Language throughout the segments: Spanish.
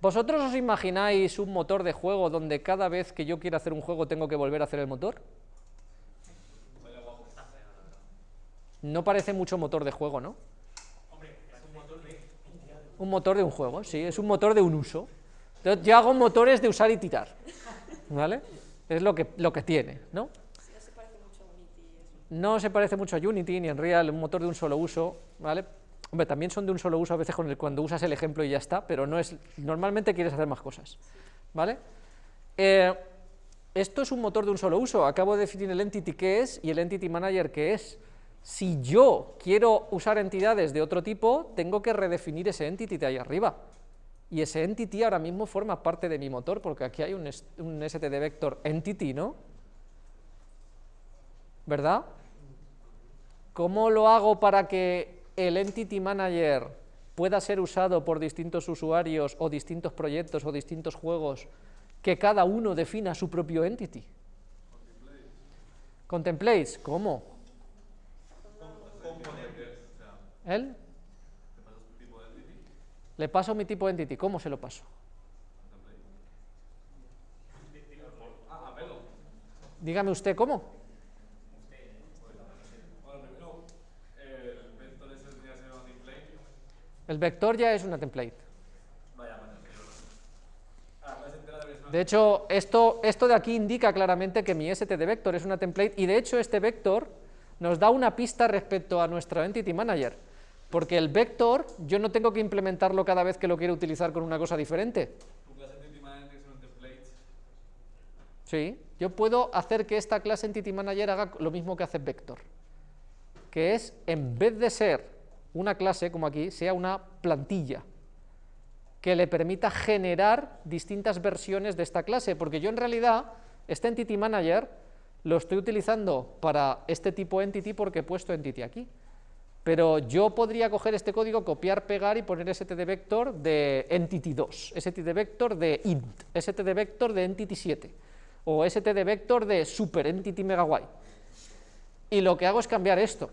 ¿Vosotros os imagináis un motor de juego donde cada vez que yo quiera hacer un juego tengo que volver a hacer el motor? No parece mucho motor de juego, ¿no? Un motor de un juego, sí, es un motor de un uso. Entonces, yo hago motores de usar y tirar, ¿vale? Es lo que, lo que tiene, ¿no? No se parece mucho a Unity ni a Unreal, un motor de un solo uso, ¿vale? Hombre, también son de un solo uso a veces cuando usas el ejemplo y ya está, pero no es, normalmente quieres hacer más cosas, ¿vale? Eh, esto es un motor de un solo uso, acabo de definir el entity que es y el entity manager que es. Si yo quiero usar entidades de otro tipo, tengo que redefinir ese entity de ahí arriba. Y ese entity ahora mismo forma parte de mi motor, porque aquí hay un std vector entity, ¿no? ¿Verdad? ¿Cómo lo hago para que el entity manager pueda ser usado por distintos usuarios o distintos proyectos o distintos juegos que cada uno defina su propio entity? Contemplates. ¿Cómo? ¿Él? Le paso mi tipo de entity. ¿Cómo se lo paso? Dígame usted cómo. El vector ya es una template. De hecho, esto, esto de aquí indica claramente que mi std vector es una template y de hecho este vector nos da una pista respecto a nuestro entity manager, porque el vector yo no tengo que implementarlo cada vez que lo quiero utilizar con una cosa diferente. Sí, yo puedo hacer que esta clase entity manager haga lo mismo que hace vector, que es en vez de ser una clase, como aquí, sea una plantilla que le permita generar distintas versiones de esta clase, porque yo en realidad, este Entity Manager lo estoy utilizando para este tipo entity porque he puesto entity aquí, pero yo podría coger este código, copiar, pegar y poner std vector de entity2, std vector de int, std vector de entity7, o std vector de super entity megabyte. Y lo que hago es cambiar esto,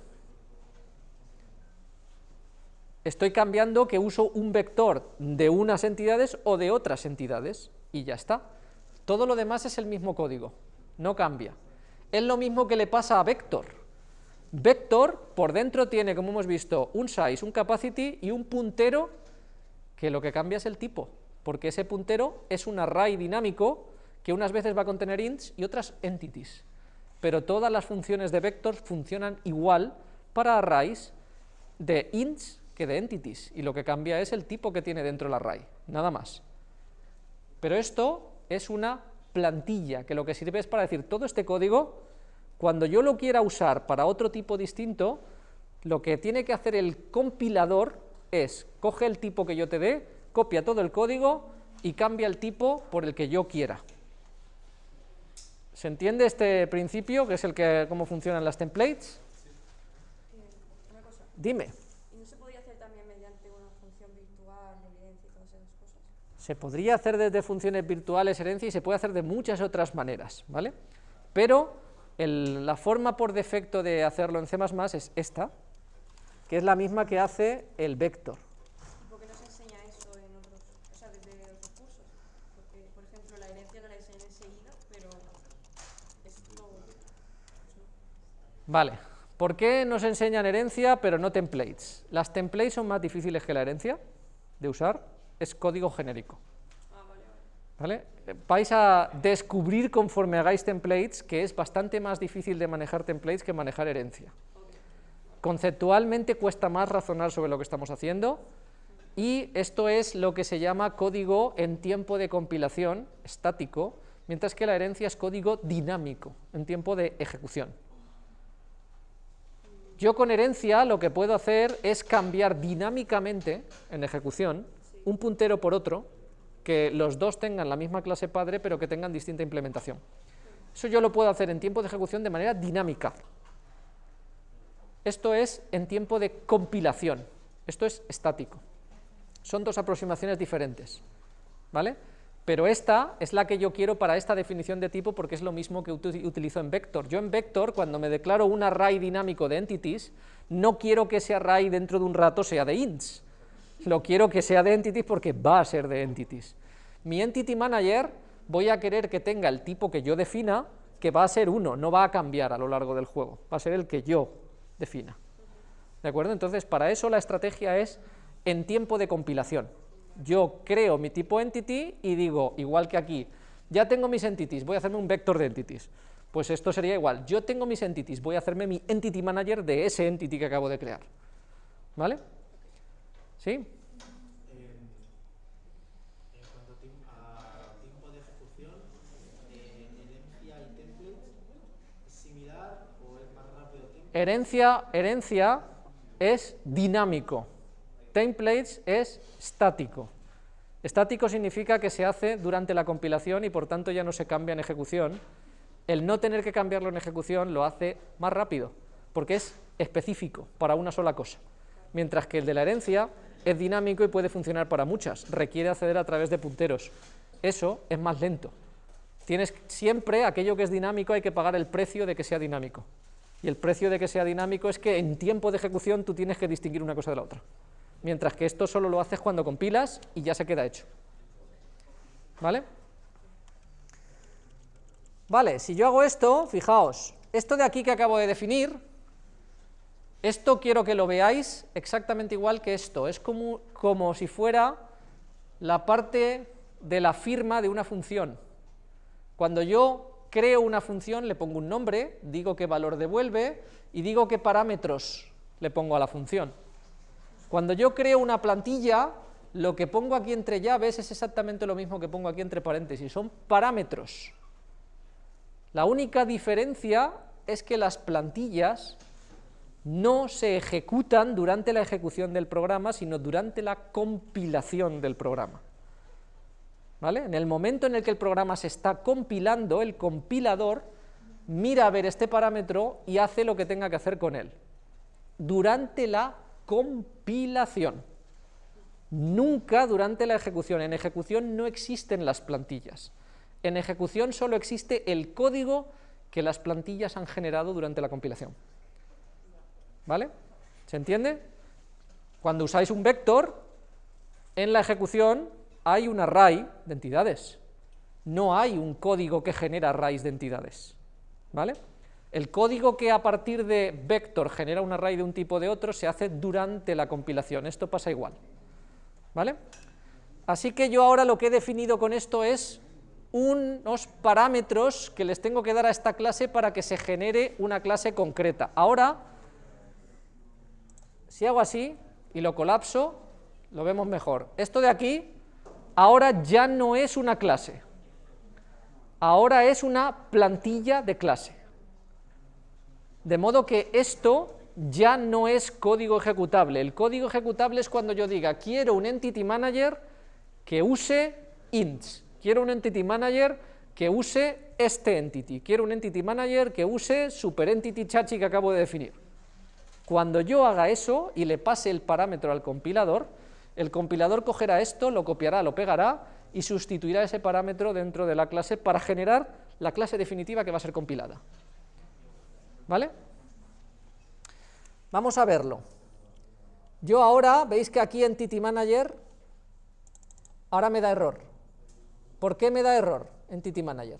estoy cambiando que uso un vector de unas entidades o de otras entidades, y ya está. Todo lo demás es el mismo código, no cambia. Es lo mismo que le pasa a vector. Vector por dentro tiene, como hemos visto, un size, un capacity y un puntero, que lo que cambia es el tipo, porque ese puntero es un array dinámico que unas veces va a contener ints y otras entities. Pero todas las funciones de vector funcionan igual para arrays de ints que de entities, y lo que cambia es el tipo que tiene dentro el array, nada más. Pero esto es una plantilla, que lo que sirve es para decir, todo este código, cuando yo lo quiera usar para otro tipo distinto, lo que tiene que hacer el compilador es, coge el tipo que yo te dé, copia todo el código y cambia el tipo por el que yo quiera. ¿Se entiende este principio, que es el que, cómo funcionan las templates? Dime. Se podría hacer desde funciones virtuales herencia y se puede hacer de muchas otras maneras, ¿vale? Pero la forma por defecto de hacerlo en C++ es esta, que es la misma que hace el vector. ¿Por qué no se enseña eso en otros, o sea, desde otros cursos? Porque, por ejemplo, la herencia no la enseñan enseguida, pero esto... Vale. ¿Por qué nos enseñan herencia pero no templates? Las templates son más difíciles que la herencia de usar es código genérico. ¿Vale? Vais a descubrir conforme hagáis templates que es bastante más difícil de manejar templates que manejar herencia. Conceptualmente cuesta más razonar sobre lo que estamos haciendo y esto es lo que se llama código en tiempo de compilación estático, mientras que la herencia es código dinámico en tiempo de ejecución. Yo con herencia lo que puedo hacer es cambiar dinámicamente en ejecución un puntero por otro, que los dos tengan la misma clase padre, pero que tengan distinta implementación. Eso yo lo puedo hacer en tiempo de ejecución de manera dinámica. Esto es en tiempo de compilación, esto es estático. Son dos aproximaciones diferentes, ¿vale? Pero esta es la que yo quiero para esta definición de tipo porque es lo mismo que utilizo en vector. Yo en vector, cuando me declaro un array dinámico de entities, no quiero que ese array dentro de un rato sea de ints, lo quiero que sea de entities porque va a ser de entities. Mi entity manager voy a querer que tenga el tipo que yo defina, que va a ser uno, no va a cambiar a lo largo del juego, va a ser el que yo defina. ¿De acuerdo? Entonces, para eso la estrategia es en tiempo de compilación. Yo creo mi tipo entity y digo, igual que aquí, ya tengo mis entities, voy a hacerme un vector de entities. Pues esto sería igual, yo tengo mis entities, voy a hacerme mi entity manager de ese entity que acabo de crear. ¿Vale? ¿Sí? En cuanto a tiempo de ejecución, herencia y template, ¿es similar o es más rápido template? Herencia, herencia es dinámico, templates es estático. Estático significa que se hace durante la compilación y por tanto ya no se cambia en ejecución. El no tener que cambiarlo en ejecución lo hace más rápido, porque es específico para una sola cosa. Mientras que el de la herencia es dinámico y puede funcionar para muchas, requiere acceder a través de punteros. Eso es más lento. Tienes siempre aquello que es dinámico hay que pagar el precio de que sea dinámico. Y el precio de que sea dinámico es que en tiempo de ejecución tú tienes que distinguir una cosa de la otra. Mientras que esto solo lo haces cuando compilas y ya se queda hecho. ¿Vale? Vale, si yo hago esto, fijaos, esto de aquí que acabo de definir, esto quiero que lo veáis exactamente igual que esto, es como, como si fuera la parte de la firma de una función. Cuando yo creo una función, le pongo un nombre, digo qué valor devuelve y digo qué parámetros le pongo a la función. Cuando yo creo una plantilla, lo que pongo aquí entre llaves es exactamente lo mismo que pongo aquí entre paréntesis, son parámetros. La única diferencia es que las plantillas no se ejecutan durante la ejecución del programa, sino durante la compilación del programa. ¿Vale? En el momento en el que el programa se está compilando, el compilador mira a ver este parámetro y hace lo que tenga que hacer con él. Durante la compilación. Nunca durante la ejecución. En ejecución no existen las plantillas. En ejecución solo existe el código que las plantillas han generado durante la compilación. ¿Vale? ¿Se entiende? Cuando usáis un vector, en la ejecución hay un array de entidades. No hay un código que genera arrays de entidades. ¿Vale? El código que a partir de vector genera un array de un tipo de otro se hace durante la compilación. Esto pasa igual. ¿Vale? Así que yo ahora lo que he definido con esto es unos parámetros que les tengo que dar a esta clase para que se genere una clase concreta. Ahora, si hago así y lo colapso, lo vemos mejor. Esto de aquí ahora ya no es una clase, ahora es una plantilla de clase. De modo que esto ya no es código ejecutable. El código ejecutable es cuando yo diga, quiero un entity manager que use ints, quiero un entity manager que use este entity, quiero un entity manager que use super entity chachi que acabo de definir. Cuando yo haga eso y le pase el parámetro al compilador, el compilador cogerá esto, lo copiará, lo pegará y sustituirá ese parámetro dentro de la clase para generar la clase definitiva que va a ser compilada. ¿Vale? Vamos a verlo. Yo ahora, veis que aquí Entity Manager, ahora me da error. ¿Por qué me da error Entity Manager?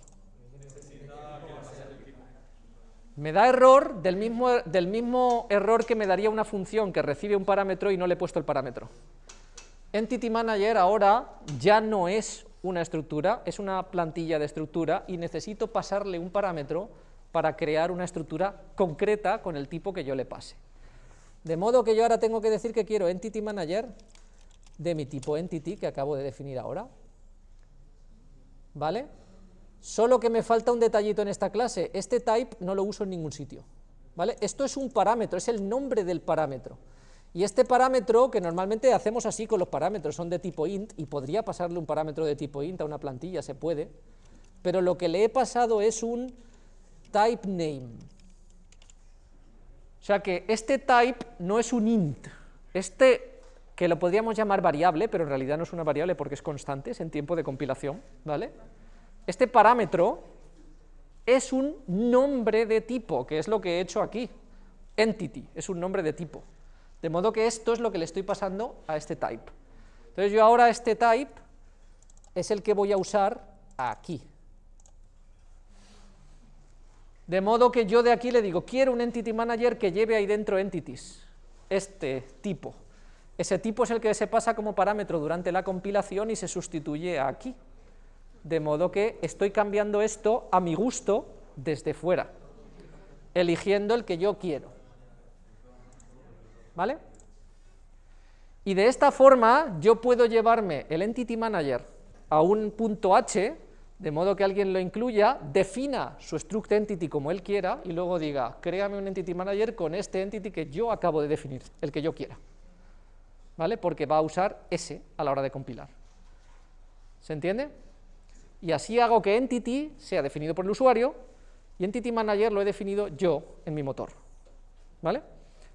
Me da error del mismo, del mismo error que me daría una función que recibe un parámetro y no le he puesto el parámetro. Entity Manager ahora ya no es una estructura, es una plantilla de estructura y necesito pasarle un parámetro para crear una estructura concreta con el tipo que yo le pase. De modo que yo ahora tengo que decir que quiero Entity Manager de mi tipo Entity que acabo de definir ahora. ¿Vale? Solo que me falta un detallito en esta clase, este type no lo uso en ningún sitio. ¿Vale? Esto es un parámetro, es el nombre del parámetro. Y este parámetro, que normalmente hacemos así con los parámetros, son de tipo int, y podría pasarle un parámetro de tipo int a una plantilla, se puede, pero lo que le he pasado es un type name. O sea que este type no es un int, este que lo podríamos llamar variable, pero en realidad no es una variable porque es constante, es en tiempo de compilación, ¿vale? Este parámetro es un nombre de tipo, que es lo que he hecho aquí, entity, es un nombre de tipo. De modo que esto es lo que le estoy pasando a este type. Entonces yo ahora este type es el que voy a usar aquí. De modo que yo de aquí le digo, quiero un entity manager que lleve ahí dentro entities, este tipo. Ese tipo es el que se pasa como parámetro durante la compilación y se sustituye aquí. De modo que estoy cambiando esto a mi gusto desde fuera, eligiendo el que yo quiero. ¿Vale? Y de esta forma yo puedo llevarme el entity manager a un punto h, de modo que alguien lo incluya, defina su struct entity como él quiera y luego diga, créame un entity manager con este entity que yo acabo de definir, el que yo quiera. ¿Vale? Porque va a usar ese a la hora de compilar. ¿Se entiende? Y así hago que entity sea definido por el usuario y entity manager lo he definido yo en mi motor. ¿Vale?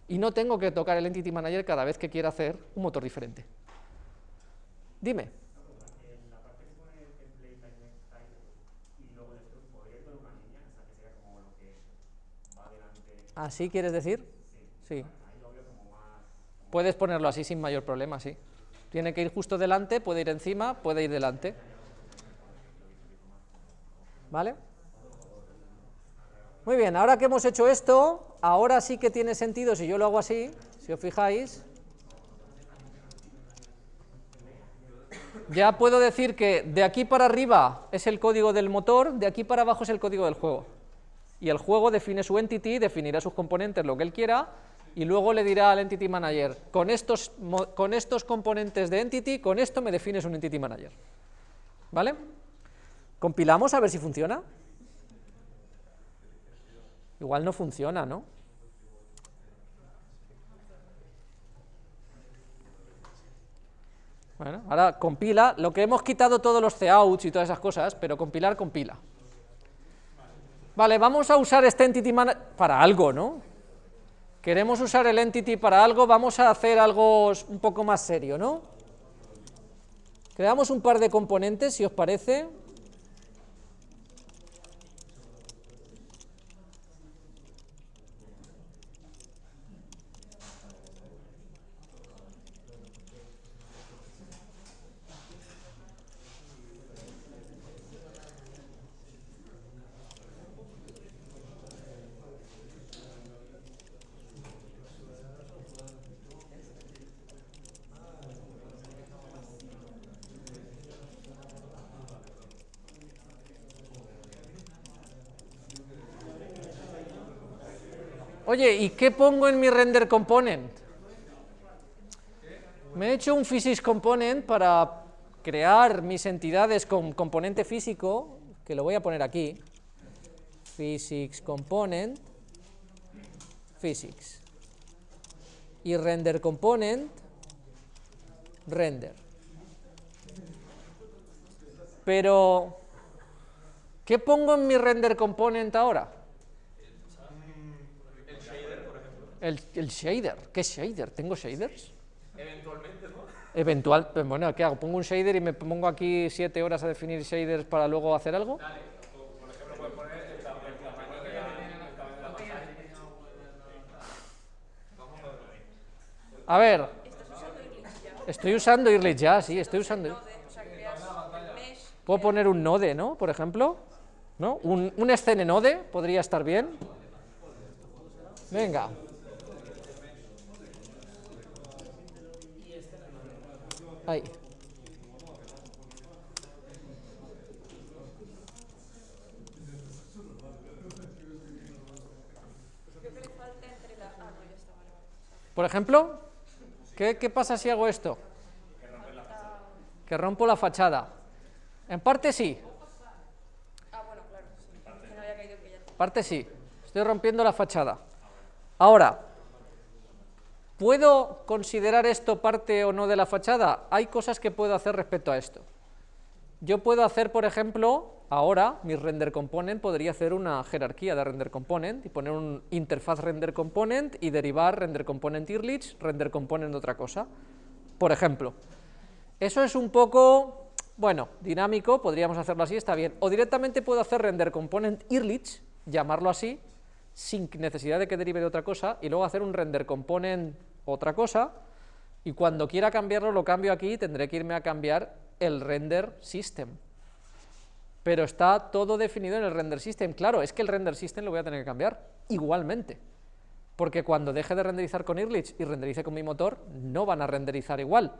Y no tengo que tocar el entity manager cada vez que quiera hacer un motor diferente. Dime. ¿Así quieres decir? Sí. Puedes ponerlo así sin mayor problema, sí. Tiene que ir justo delante, puede ir encima, puede ir delante. ¿Vale? Muy bien, ahora que hemos hecho esto, ahora sí que tiene sentido si yo lo hago así, si os fijáis. Ya puedo decir que de aquí para arriba es el código del motor, de aquí para abajo es el código del juego y el juego define su entity, definirá sus componentes, lo que él quiera, y luego le dirá al entity manager, con estos, con estos componentes de entity, con esto me defines un entity manager. ¿Vale? Compilamos a ver si funciona. Igual no funciona, ¿no? Bueno, ahora compila, lo que hemos quitado todos los couts y todas esas cosas, pero compilar, compila. Vale, vamos a usar este entity para algo, ¿no? Queremos usar el entity para algo, vamos a hacer algo un poco más serio, ¿no? Creamos un par de componentes, si os parece. Oye, ¿y qué pongo en mi render component? Me he hecho un physics component para crear mis entidades con componente físico, que lo voy a poner aquí, physics component, physics, y render component, render. Pero, ¿qué pongo en mi render component ahora? El, shader, ¿qué es shader? ¿Tengo shaders? Eventualmente, ¿no? Eventual, pues bueno, ¿qué hago? ¿Pongo un shader y me pongo aquí siete horas a definir shaders para luego hacer algo? Dale, por ejemplo, puedes poner el tamaño de la A ver, estoy usando Irlit ya, sí, estoy usando. Puedo poner un node, ¿no? Por ejemplo, ¿no? Un, un node podría estar bien. Venga. Por ejemplo, ¿qué, ¿qué, pasa si hago esto? Que rompo la fachada. En parte sí. Ah, bueno, claro. En parte sí. Estoy rompiendo la fachada. Ahora, ¿Puedo considerar esto parte o no de la fachada? Hay cosas que puedo hacer respecto a esto. Yo puedo hacer, por ejemplo, ahora mi render component podría hacer una jerarquía de render component y poner un interfaz render component y derivar render component earlich, render component otra cosa. Por ejemplo, eso es un poco, bueno, dinámico, podríamos hacerlo así, está bien. O directamente puedo hacer render component earlich, llamarlo así, sin necesidad de que derive de otra cosa, y luego hacer un render component otra cosa, y cuando quiera cambiarlo lo cambio aquí, tendré que irme a cambiar el render system. Pero está todo definido en el render system. Claro, es que el render system lo voy a tener que cambiar igualmente. Porque cuando deje de renderizar con Irlich y renderice con mi motor, no van a renderizar igual.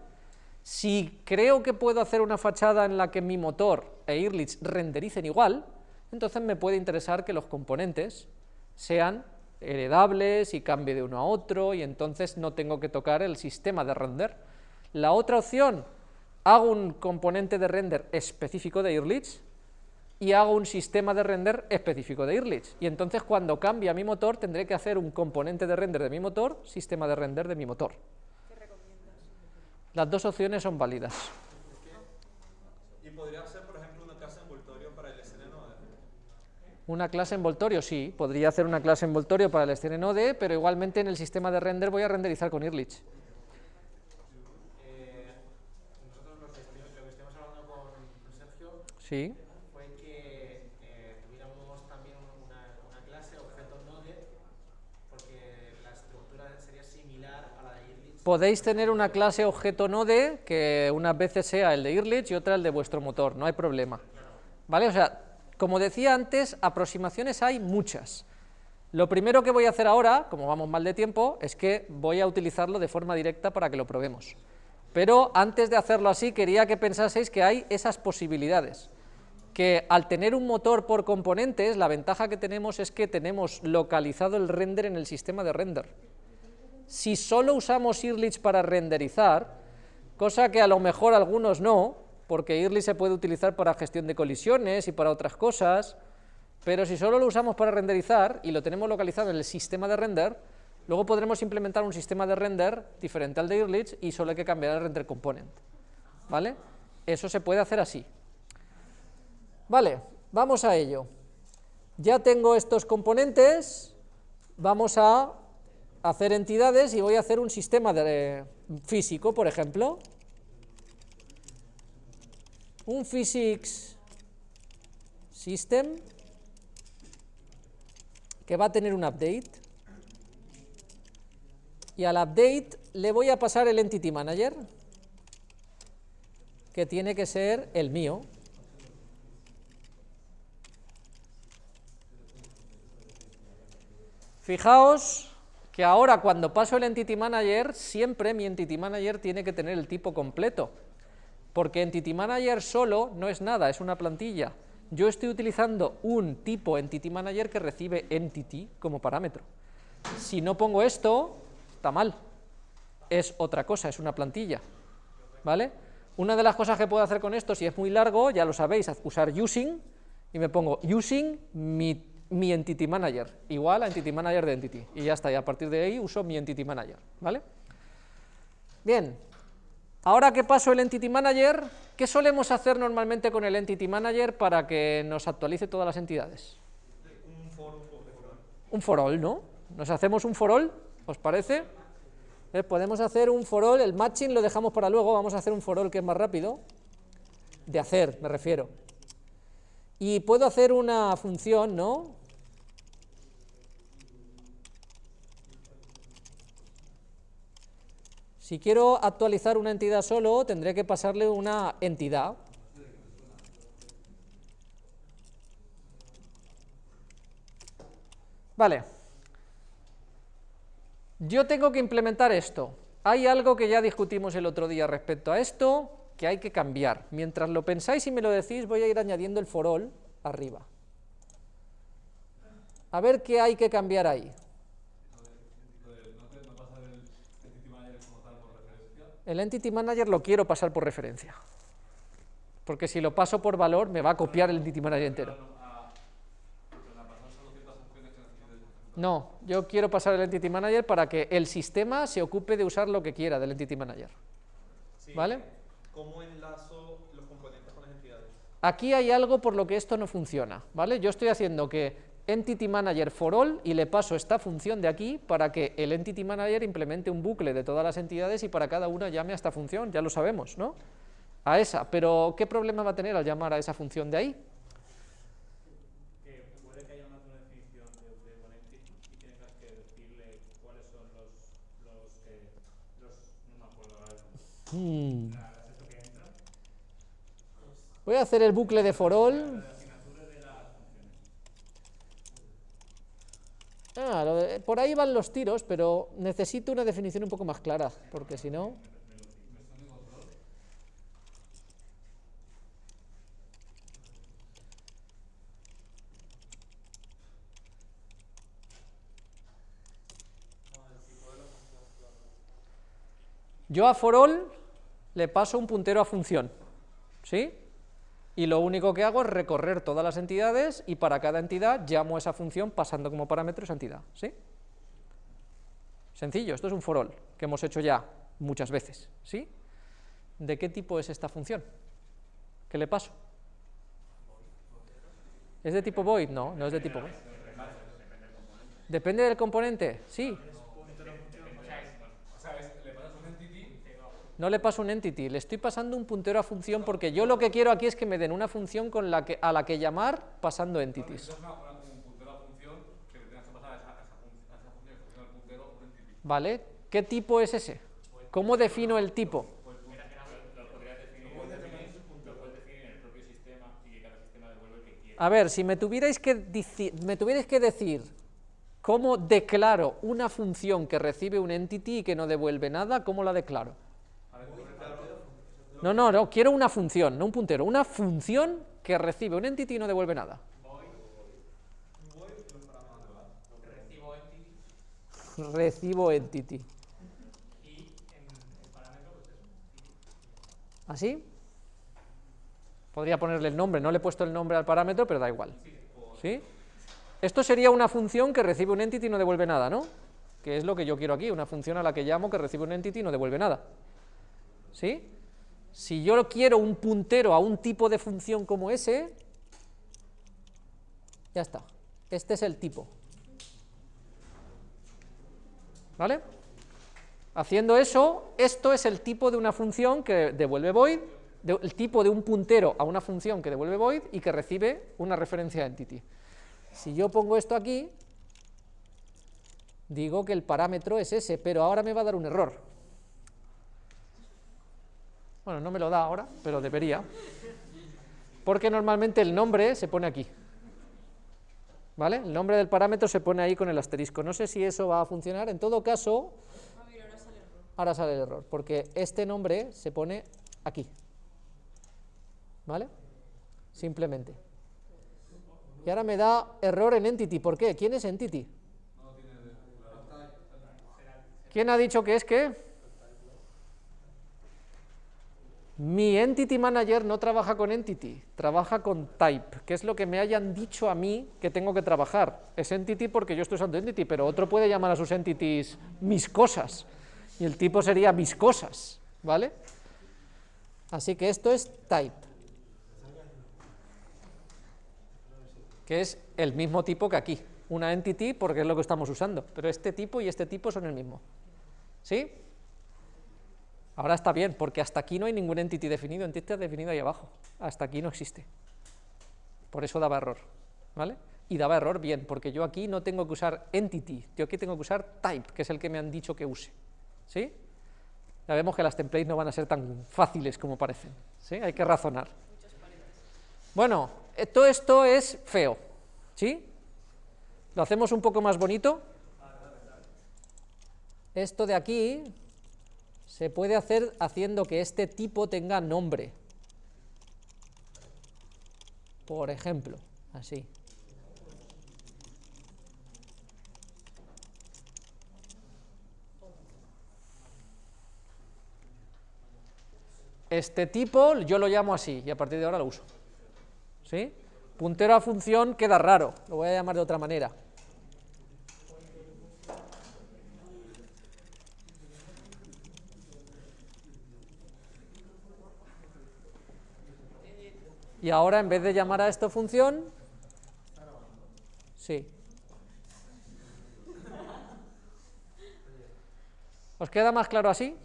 Si creo que puedo hacer una fachada en la que mi motor e Irlich rendericen igual, entonces me puede interesar que los componentes sean heredables y cambie de uno a otro y entonces no tengo que tocar el sistema de render. La otra opción, hago un componente de render específico de Irlich y hago un sistema de render específico de Irlich. Y entonces cuando cambia mi motor tendré que hacer un componente de render de mi motor, sistema de render de mi motor. ¿Qué recomiendas? Las dos opciones son válidas. Y podría ser, por ejemplo, una clase envoltorio para el SNNode. Una clase envoltorio, sí, podría hacer una clase envoltorio para el SNNode, pero igualmente en el sistema de render voy a renderizar con Irlich. Eh, nosotros lo que, estuvimos, lo que estuvimos hablando con Sergio Sí, fue que eh, tuviéramos también una, una clase objeto node, porque la estructura sería similar a la de Irlich. podéis tener una clase objeto node que unas veces sea el de Irlich y otra el de vuestro motor, no hay problema. ¿Vale? O sea, como decía antes, aproximaciones hay muchas. Lo primero que voy a hacer ahora, como vamos mal de tiempo, es que voy a utilizarlo de forma directa para que lo probemos. Pero antes de hacerlo así, quería que pensaseis que hay esas posibilidades. Que al tener un motor por componentes, la ventaja que tenemos es que tenemos localizado el render en el sistema de render. Si solo usamos Irlich para renderizar, cosa que a lo mejor algunos no, porque Irlich se puede utilizar para gestión de colisiones y para otras cosas, pero si solo lo usamos para renderizar y lo tenemos localizado en el sistema de render, luego podremos implementar un sistema de render diferente al de Irlich y solo hay que cambiar el render component. ¿Vale? Eso se puede hacer así. Vale, vamos a ello. Ya tengo estos componentes, vamos a hacer entidades y voy a hacer un sistema de, físico, por ejemplo. Un physics system que va a tener un update y al update le voy a pasar el entity manager que tiene que ser el mío. Fijaos que ahora cuando paso el Entity Manager, siempre mi Entity Manager tiene que tener el tipo completo, porque Entity Manager solo no es nada, es una plantilla. Yo estoy utilizando un tipo Entity Manager que recibe Entity como parámetro. Si no pongo esto, está mal, es otra cosa, es una plantilla, ¿vale? Una de las cosas que puedo hacer con esto, si es muy largo, ya lo sabéis, usar using, y me pongo using mi Entity Manager, igual a Entity Manager de Entity, y ya está, y a partir de ahí uso mi Entity Manager, ¿vale? Bien, ahora que paso el Entity Manager, ¿qué solemos hacer normalmente con el Entity Manager para que nos actualice todas las entidades? Un for. Un for all, ¿no? ¿Nos hacemos un for all? ¿Os parece? Eh, Podemos hacer un for all, el matching lo dejamos para luego, vamos a hacer un for all que es más rápido, de hacer, me refiero. Y puedo hacer una función, ¿no? Si quiero actualizar una entidad solo, tendré que pasarle una entidad. Vale. Yo tengo que implementar esto. Hay algo que ya discutimos el otro día respecto a esto, que hay que cambiar. Mientras lo pensáis y me lo decís, voy a ir añadiendo el for all arriba. A ver qué hay que cambiar ahí. El Entity Manager lo quiero pasar por referencia. Porque si lo paso por valor, me va a copiar el Entity Manager entero. No, yo quiero pasar el Entity Manager para que el sistema se ocupe de usar lo que quiera del Entity Manager. Sí. ¿Vale? ¿Cómo enlazo los componentes con las entidades? Aquí hay algo por lo que esto no funciona, ¿vale? Yo estoy haciendo que Entity Manager for all y le paso esta función de aquí para que el Entity Manager implemente un bucle de todas las entidades y para cada una llame a esta función, ya lo sabemos, ¿no? A esa, pero ¿qué problema va a tener al llamar a esa función de ahí? que puede que haya una definición de, de componente y tengas que decirle cuáles son los, los los, no me acuerdo ahora, Hmm. las esto que entra, Voy a hacer el bucle de for all. las asignaturas de las funciones. Ah, de- por ahí van los tiros, pero necesito una definición un poco más clara, porque si no... Yo a for all le paso un puntero a función, ¿sí? Y lo único que hago es recorrer todas las entidades y para cada entidad llamo esa función pasando como parámetro esa entidad, ¿sí? Sencillo, esto es un for all, que hemos hecho ya muchas veces, ¿sí? ¿De qué tipo es esta función? ¿Qué le paso? ¿Es de tipo void? No, no es de tipo void. ¿Depende del componente? Sí. No le paso un entity, le estoy pasando un puntero a función porque yo lo que quiero aquí es que me den una función con la que, a la que llamar pasando entities. ¿Vale? ¿Qué tipo es ese? ¿Cómo defino el tipo? Lo podrías definir, lo puedes definir en el propio sistema y que cada sistema devuelve el que quiere. A ver, si me tuvierais que, me tuvierais que decir cómo declaro una función que recibe un entity y que no devuelve nada, ¿cómo la declaro? No, no, no, quiero una función, no un puntero, una función que recibe un entity y no devuelve nada. Recibo entity. ¿Así? Podría ponerle el nombre, no le he puesto el nombre al parámetro, pero da igual. ¿Sí? Esto sería una función que recibe un entity y no devuelve nada, ¿no? Que es lo que yo quiero aquí, una función a la que llamo que recibe un entity y no devuelve nada. ¿Sí? Si yo quiero un puntero a un tipo de función como ese, ya está. Este es el tipo. ¿Vale? Haciendo eso, esto es el tipo de una función que devuelve void, el tipo de un puntero a una función que devuelve void y que recibe una referencia entity. Si yo pongo esto aquí, digo que el parámetro es ese, pero ahora me va a dar un error. Bueno, no me lo da ahora, pero debería. Porque normalmente el nombre se pone aquí. ¿Vale? El nombre del parámetro se pone ahí con el asterisco. No sé si eso va a funcionar. En todo caso, Ah, ahora sale el error, porque este nombre se pone aquí. ¿Vale? Simplemente. Y ahora me da error en entity. ¿Por qué? ¿Quién es entity? ¿Quién ha dicho que es qué? Mi entity manager no trabaja con entity, trabaja con type, que es lo que me hayan dicho a mí que tengo que trabajar. Es entity porque yo estoy usando entity, pero otro puede llamar a sus entities mis cosas, y el tipo sería mis cosas, ¿vale? Así que esto es type, que es el mismo tipo que aquí, una entity porque es lo que estamos usando, pero este tipo y este tipo son el mismo. ¿Sí? Ahora está bien, porque hasta aquí no hay ningún entity definido, entity definido ahí abajo, hasta aquí no existe. Por eso daba error, ¿vale? Y daba error bien, porque yo aquí no tengo que usar entity, yo aquí tengo que usar type, que es el que me han dicho que use, ¿sí? Ya vemos que las templates no van a ser tan fáciles como parecen, ¿sí? Hay que razonar. Bueno, todo esto es feo, ¿sí? Lo hacemos un poco más bonito. Esto de aquí se puede hacer haciendo que este tipo tenga nombre. Por ejemplo, así. Este tipo yo lo llamo así y a partir de ahora lo uso. ¿Sí? Puntero a función queda raro, lo voy a llamar de otra manera. Ahora en vez de llamar a esto función, sí. ¿Os queda más claro así?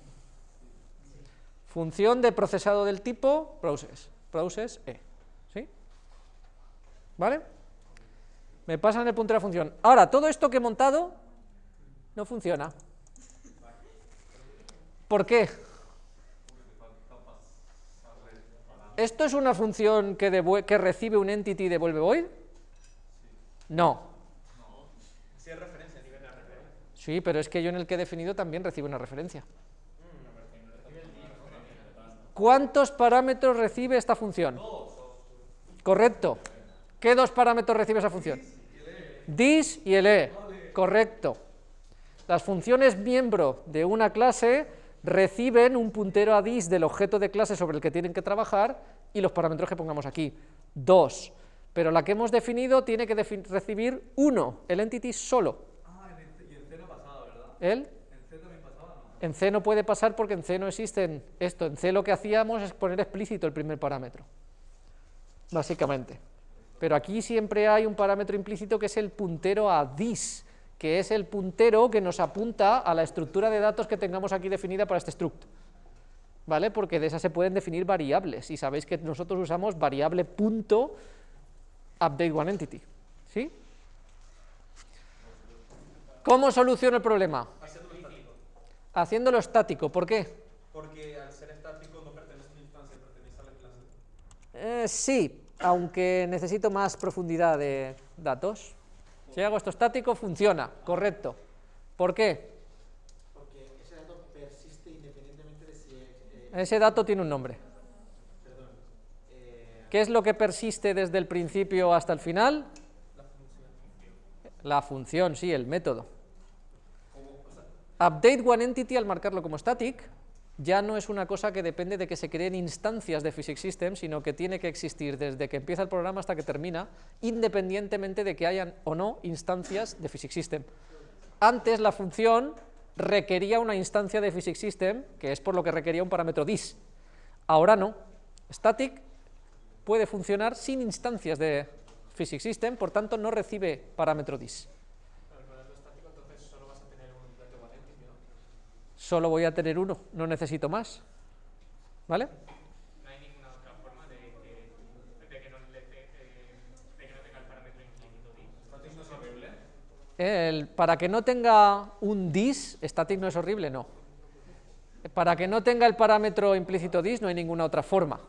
Función de procesado del tipo process, process e, ¿sí? ¿Vale? Me pasan el puntero a función. Ahora, todo esto que he montado no funciona. ¿Por qué? ¿Esto es una función que, recibe un entity y devuelve void? No. Si es referencia, nivel de referencia. Sí, pero es que yo en el que he definido también recibe una referencia. ¿Cuántos parámetros recibe esta función? Correcto. ¿Qué dos parámetros recibe esa función? This y el e. Correcto. Las funciones miembro de una clase reciben un puntero a this del objeto de clase sobre el que tienen que trabajar y los parámetros que pongamos aquí. Dos. Pero la que hemos definido tiene que defi- recibir uno, el entity solo. Ah, y en C no pasaba, ¿verdad? ¿El? En C también pasaba, ¿no? En C no puede pasar porque en C no existen esto. En C lo que hacíamos es poner explícito el primer parámetro, básicamente. Pero aquí siempre hay un parámetro implícito que es el puntero a this, que es el puntero que nos apunta a la estructura de datos que tengamos aquí definida para este struct. ¿Vale? Porque de esa se pueden definir variables, y sabéis que nosotros usamos variable punto update one entity. ¿Sí? ¿Cómo soluciono el problema? Haciéndolo estático. Haciéndolo estático. ¿Por qué? Porque al ser estático no pertenece a una instancia, pertenece a la clase. Eh, sí, aunque necesito más profundidad de datos. Si hago esto estático, funciona, correcto. ¿Por qué? Porque ese dato persiste independientemente de si eh, Ese dato tiene un nombre. perdón. eh, ¿Qué es lo que persiste desde el principio hasta el final? la función. La función, sí, el método. Update one entity al marcarlo como static ya no es una cosa que depende de que se creen instancias de Physics System, sino que tiene que existir desde que empieza el programa hasta que termina, independientemente de que hayan o no instancias de Physics System. Antes la función requería una instancia de Physics System, que es por lo que requería un parámetro dis. Ahora no. Static puede funcionar sin instancias de Physics System, por tanto no recibe parámetro dis. Al modelo estático, entonces solo vas a tener un dato identity, ¿no? Solo voy a tener uno, no necesito más. ¿Vale? No hay ninguna otra forma de que, de que, no, le te- eh, de que no tenga el parámetro implícito dis. ¿Static no es horrible? El- para que no tenga un dis, static no es horrible, no. Para que no tenga el parámetro implícito dis, no hay ninguna otra forma.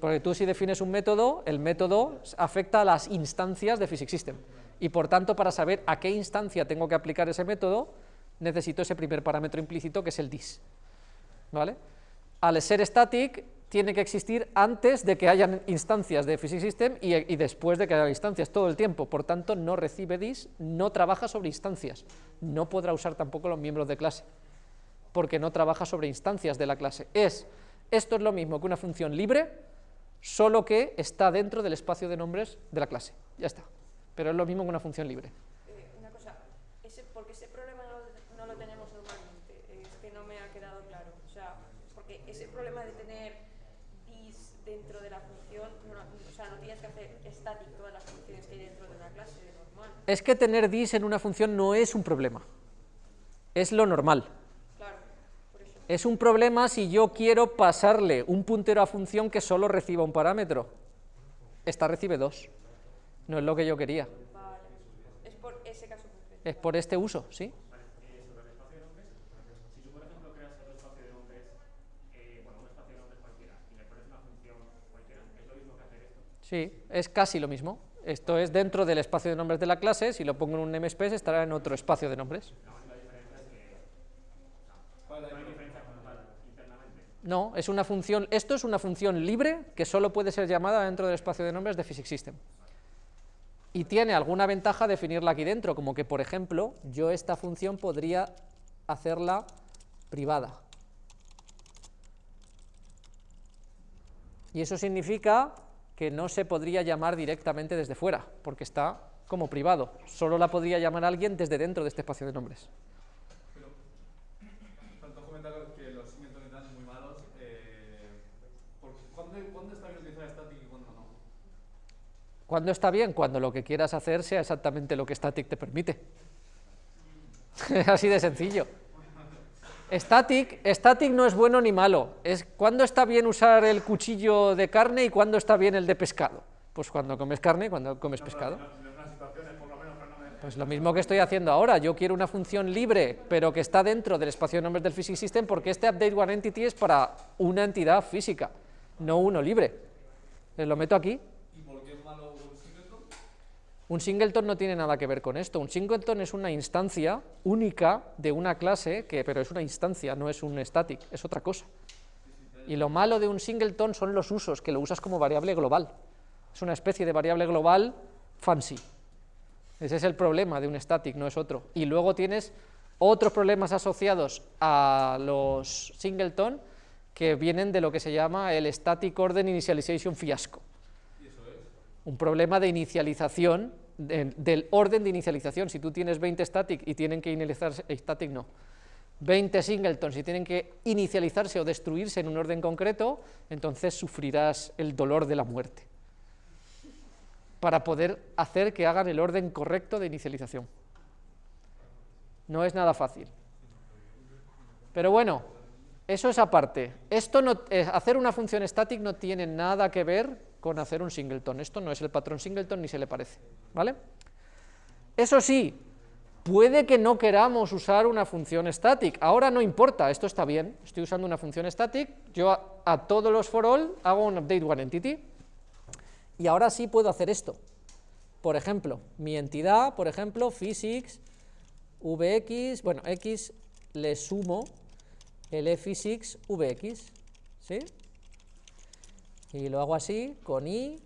Porque tú si defines un método, el método afecta a las instancias de Physics System. Y por tanto, para saber a qué instancia tengo que aplicar ese método, necesito ese primer parámetro implícito que es el dis. ¿Vale? Al ser static, tiene que existir antes de que hayan instancias de Physics System y, y después de que haya instancias todo el tiempo. Por tanto, no recibe dis, no trabaja sobre instancias. No podrá usar tampoco los miembros de clase, porque no trabaja sobre instancias de la clase. Es, esto es lo mismo que una función libre, solo que está dentro del espacio de nombres de la clase. Ya está. Pero es lo mismo que una función libre. Eh, una cosa, ese, porque ese problema no, lo- no lo tenemos normalmente, eh, es que no me ha quedado claro. O sea, porque ese problema de tener dis dentro de la función, no, o sea, no tienes que hacer static todas las funciones que hay dentro de una clase de normal. Es que tener dis en una función no es un problema, es lo normal. Claro, por eso. Es un problema si yo quiero pasarle un puntero a función que solo reciba un parámetro. Esta recibe dos. No es lo que yo quería. Vale. Es por ese caso concreto. Es por este uso, ¿sí? Sobre el espacio de nombres, si tú, por ejemplo, creas otro espacio de nombres, bueno, un espacio de nombres cualquiera, y le pones una función cualquiera, es lo mismo que hacer esto. Sí, es casi lo mismo. Esto es dentro del espacio de nombres de la clase, si lo pongo en un namespace estará en otro espacio de nombres. No, es una función, esto es una función libre que solo puede ser llamada dentro del espacio de nombres de Physics System. Y tiene alguna ventaja definirla aquí dentro, como que, por ejemplo, yo esta función podría hacerla privada. Y eso significa que no se podría llamar directamente desde fuera, porque está como privado. Solo la podría llamar alguien desde dentro de este espacio de nombres. Faltó comentar que los siguientes eran muy malos. Eh, por- ¿cuándo, ¿Cuándo está bien utilizar static y cuándo no? ¿Cuándo está bien? Cuando lo que quieras hacer sea exactamente lo que Static te permite. Así de sencillo. Static, static no es bueno ni malo. Es cuándo está bien usar el cuchillo de carne y cuándo está bien el de pescado. Pues cuando comes carne y cuando comes pescado. No Pues lo mismo que estoy haciendo ahora, yo quiero una función libre, pero que está dentro del espacio de nombres del Physics System, porque este update one entity es para una entidad física, no uno libre. Eh, Lo meto aquí. ¿Y por qué es malo un singleton? Un singleton no tiene nada que ver con esto. Un singleton es una instancia única de una clase, que, pero es una instancia, no es un static, es otra cosa. Y lo malo de un singleton son los usos, que lo usas como variable global. Es una especie de variable global fancy. Ese es el problema de un static, no es otro. Y luego tienes otros problemas asociados a los singleton que vienen de lo que se llama el static order initialization fiasco. Un problema de inicialización, de- del orden de inicialización. Si tú tienes 20 static y tienen que inicializarse, eh, static no, 20 singletons y tienen que inicializarse o destruirse en un orden concreto, entonces sufrirás el dolor de la muerte para poder hacer que hagan el orden correcto de inicialización. No es nada fácil. Pero bueno, eso es aparte. Esto no, eh, hacer una función static no tiene nada que ver con hacer un singleton. Esto no es el patrón singleton ni se le parece. ¿Vale? Eso sí, puede que no queramos usar una función static. Ahora no importa, esto está bien. Estoy usando una función static. Yo a, todos los for all hago un update one entity. Y ahora sí puedo hacer esto. Por ejemplo, mi entidad, por ejemplo, physics, vx, bueno, x le sumo el physics vx, ¿sí? Y lo hago así, con i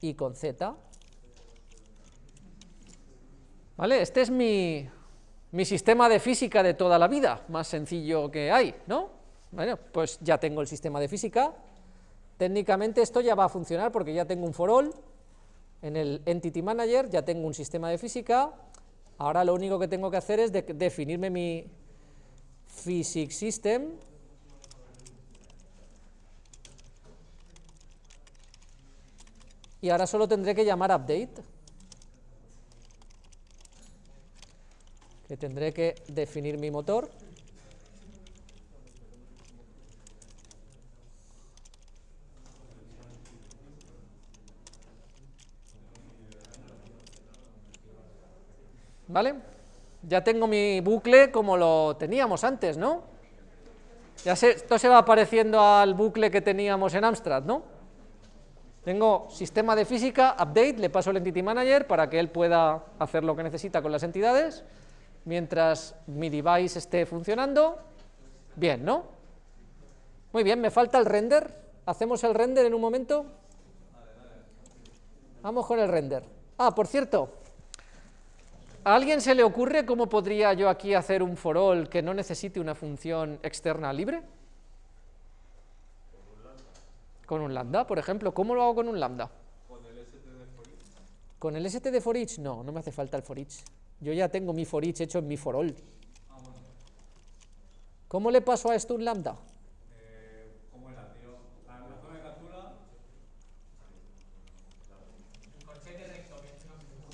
y con z. ¿Vale? Este es mi, mi sistema de física de toda la vida, más sencillo que hay, ¿no? Bueno, pues ya tengo el sistema de física, Técnicamente esto ya va a funcionar porque ya tengo un for all en el Entity Manager, ya tengo un sistema de física, ahora lo único que tengo que hacer es de- definirme mi Physics System, y ahora solo tendré que llamar update, que tendré que definir mi motor, ¿Vale? Ya tengo mi bucle como lo teníamos antes, ¿no? Ya sé, esto se va pareciendo al bucle que teníamos en Amstrad, ¿no? Tengo sistema de física, update, le paso el Entity Manager para que él pueda hacer lo que necesita con las entidades, mientras mi device esté funcionando, bien, ¿no? Muy bien, me falta el render, hacemos el render en un momento. Vamos con el render. Ah, por cierto, ¿A alguien se le ocurre cómo podría yo aquí hacer un for all que no necesite una función externa libre? Con un lambda, por ejemplo. ¿Cómo lo hago con un lambda? ¿Con el ST de for each? No, no me hace falta el for each. Yo ya tengo mi for each hecho en mi for all. ¿Cómo le paso a esto un lambda? Eh, ¿Cómo era, tío? La la zona de captura.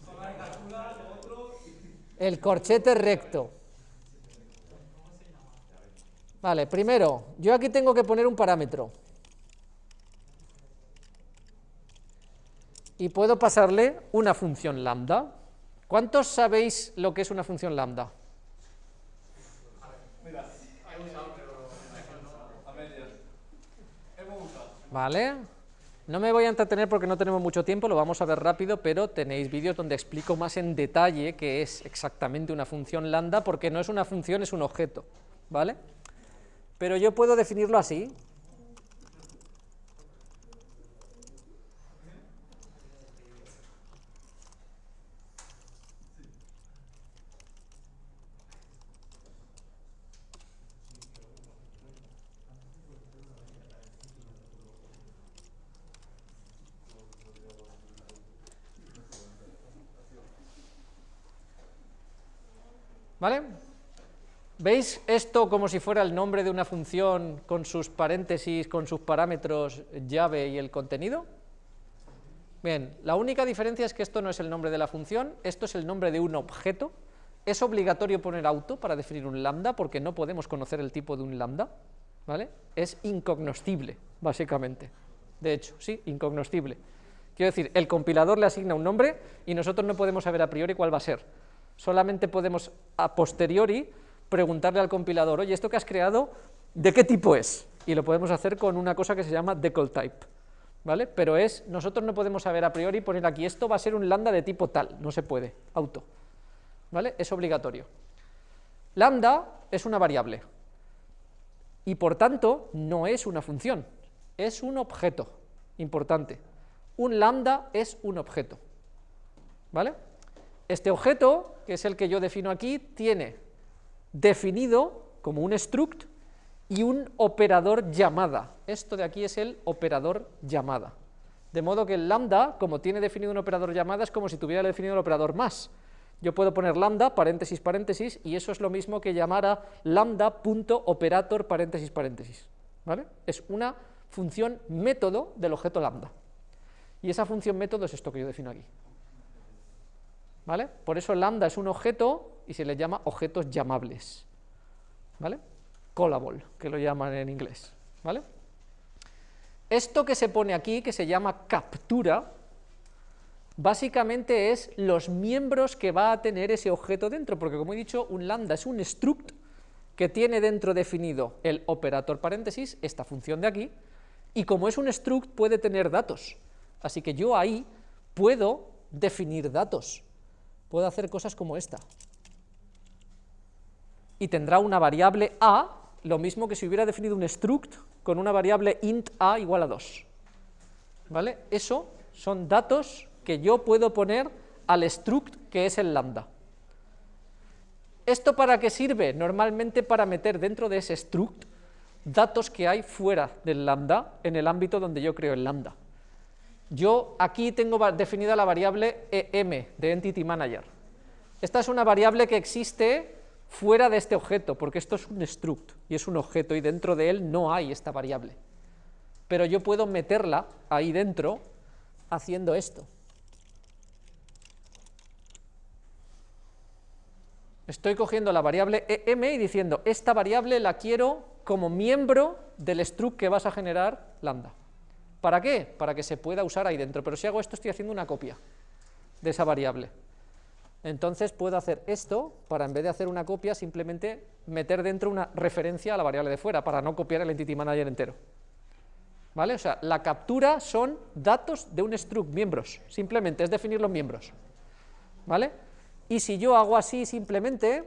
Zona de captura, lo otro. El corchete recto. Vale, primero, yo aquí tengo que poner un parámetro. Y puedo pasarle una función lambda. ¿Cuántos sabéis lo que es una función lambda? ¿Vale? No me voy a entretener porque no tenemos mucho tiempo, lo vamos a ver rápido, pero tenéis vídeos donde explico más en detalle qué es exactamente una función lambda, porque no es una función, es un objeto, ¿vale? Pero yo puedo definirlo así. ¿Vale? ¿Veis esto como si fuera el nombre de una función con sus paréntesis, con sus parámetros llave y el contenido? Bien, la única diferencia es que esto no es el nombre de la función, esto es el nombre de un objeto. Es obligatorio poner auto para definir un lambda porque no podemos conocer el tipo de un lambda, ¿vale? Es incognoscible, básicamente. De hecho, sí, incognoscible. Quiero decir, el compilador le asigna un nombre y nosotros no podemos saber a priori cuál va a ser. Solamente podemos a posteriori preguntarle al compilador, oye, ¿esto que has creado, de qué tipo es? Y lo podemos hacer con una cosa que se llama decall type. ¿Vale? Pero es, nosotros no podemos saber a priori poner aquí, esto va a ser un lambda de tipo tal, no se puede, auto. ¿Vale? Es obligatorio. Lambda es una variable y por tanto no es una función, es un objeto, importante. Un lambda es un objeto, ¿vale? Este objeto, que es el que yo defino aquí, tiene definido como un struct y un operador llamada. Esto de aquí es el operador llamada. De modo que el lambda, como tiene definido un operador llamada, es como si tuviera definido el operador más. Yo puedo poner lambda, paréntesis, paréntesis, y eso es lo mismo que llamar a lambda.operator, paréntesis, paréntesis. ¿Vale? Es una función método del objeto lambda. Y esa función método es esto que yo defino aquí. ¿Vale? Por eso lambda es un objeto y se le llama objetos llamables. ¿Vale? Callable, que lo llaman en inglés. ¿Vale? Esto que se pone aquí, que se llama captura, básicamente es los miembros que va a tener ese objeto dentro, porque como he dicho, un lambda es un struct que tiene dentro definido el operator paréntesis, esta función de aquí, y como es un struct puede tener datos, así que yo ahí puedo definir datos, puedo hacer cosas como esta, y tendrá una variable a, lo mismo que si hubiera definido un struct con una variable int a igual a 2, ¿vale? Eso son datos que yo puedo poner al struct que es el lambda. ¿Esto para qué sirve? Normalmente para meter dentro de ese struct datos que hay fuera del lambda, en el ámbito donde yo creo el lambda. Yo aquí tengo definida la variable em de Entity Manager. Esta es una variable que existe fuera de este objeto, porque esto es un struct y es un objeto y dentro de él no hay esta variable. Pero yo puedo meterla ahí dentro haciendo esto. Estoy cogiendo la variable em y diciendo, esta variable la quiero como miembro del struct que vas a generar lambda. ¿Para qué? Para que se pueda usar ahí dentro, pero si hago esto estoy haciendo una copia de esa variable. Entonces puedo hacer esto para en vez de hacer una copia simplemente meter dentro una referencia a la variable de fuera para no copiar el entity manager entero. ¿Vale? O sea, la captura son datos de un struct, miembros, simplemente es definir los miembros. ¿Vale? Y si yo hago así simplemente,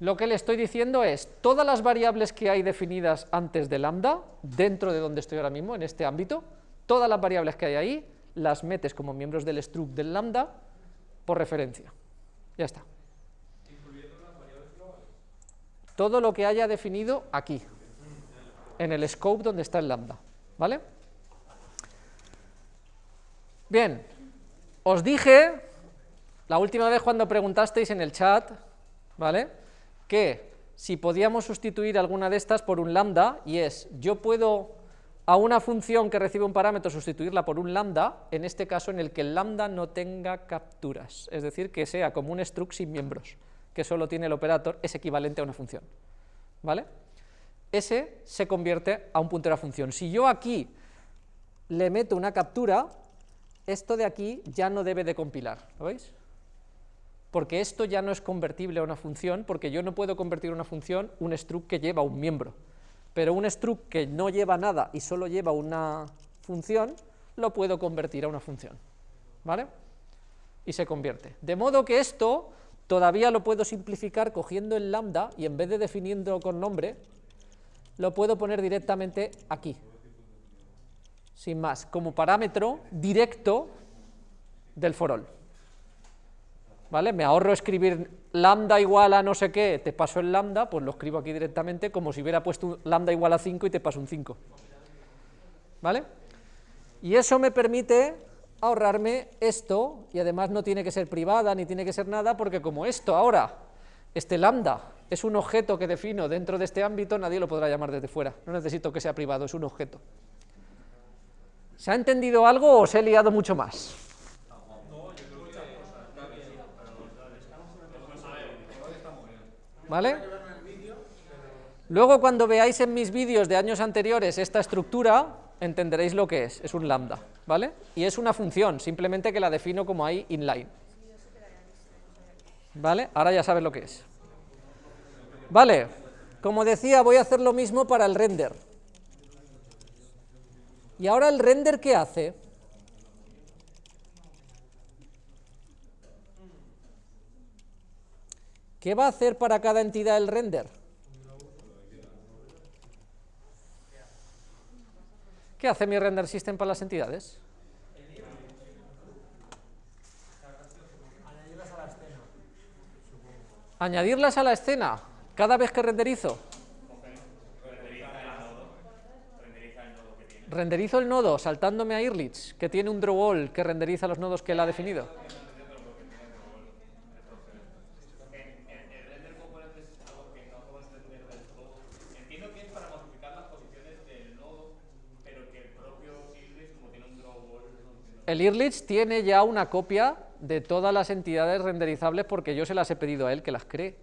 lo que le estoy diciendo es, todas las variables que hay definidas antes de lambda, dentro de donde estoy ahora mismo, en este ámbito, todas las variables que hay ahí, las metes como miembros del struct del lambda por referencia. Ya está. Todo lo que haya definido aquí, en el scope donde está el lambda. ¿Vale? Bien, os dije la última vez cuando preguntasteis en el chat, ¿vale? Que si podíamos sustituir alguna de estas por un lambda, y es, yo puedo a una función que recibe un parámetro sustituirla por un lambda, en este caso en el que el lambda no tenga capturas, es decir, que sea como un struct sin miembros, que solo tiene el operator, es equivalente a una función, ¿vale? Ese se convierte a un puntero a función. Si yo aquí le meto una captura, esto de aquí ya no debe de compilar, ¿lo veis? Porque esto ya no es convertible a una función, porque yo no puedo convertir una función un struct que lleva un miembro, pero un struct que no lleva nada y solo lleva una función, lo puedo convertir a una función, ¿vale? Y se convierte. De modo que esto todavía lo puedo simplificar cogiendo el lambda y en vez de definiendo con nombre, lo puedo poner directamente aquí, sin más, como parámetro directo del for all. ¿Vale? Me ahorro escribir lambda igual a no sé qué, te paso el lambda, pues lo escribo aquí directamente como si hubiera puesto lambda igual a 5 y te paso un 5. ¿Vale? Y eso me permite ahorrarme esto, y además no tiene que ser privada ni tiene que ser nada, porque como esto ahora, este lambda, es un objeto que defino dentro de este ámbito, nadie lo podrá llamar desde fuera, no necesito que sea privado, es un objeto. ¿Se ha entendido algo o os he liado mucho más? ¿Vale? Luego cuando veáis en mis vídeos de años anteriores esta estructura, entenderéis lo que es, es un lambda, ¿vale? Y es una función, simplemente que la defino como ahí inline. ¿Vale? Ahora ya sabes lo que es. Vale, como decía, voy a hacer lo mismo para el render. Y ahora el render, ¿qué hace? ¿Qué va a hacer para cada entidad el render? ¿Qué hace mi render system para las entidades? Añadirlas a la escena cada vez que renderizo. Renderizo el nodo saltándome a Irlich, que tiene un draw all que renderiza los nodos que él ha definido. Entiendo que es para modificar las posiciones del nodo, pero que el propio Irlich, como tiene un drawball, El Irlich tiene ya una copia de todas las entidades renderizables porque yo se las he pedido a él que las cree.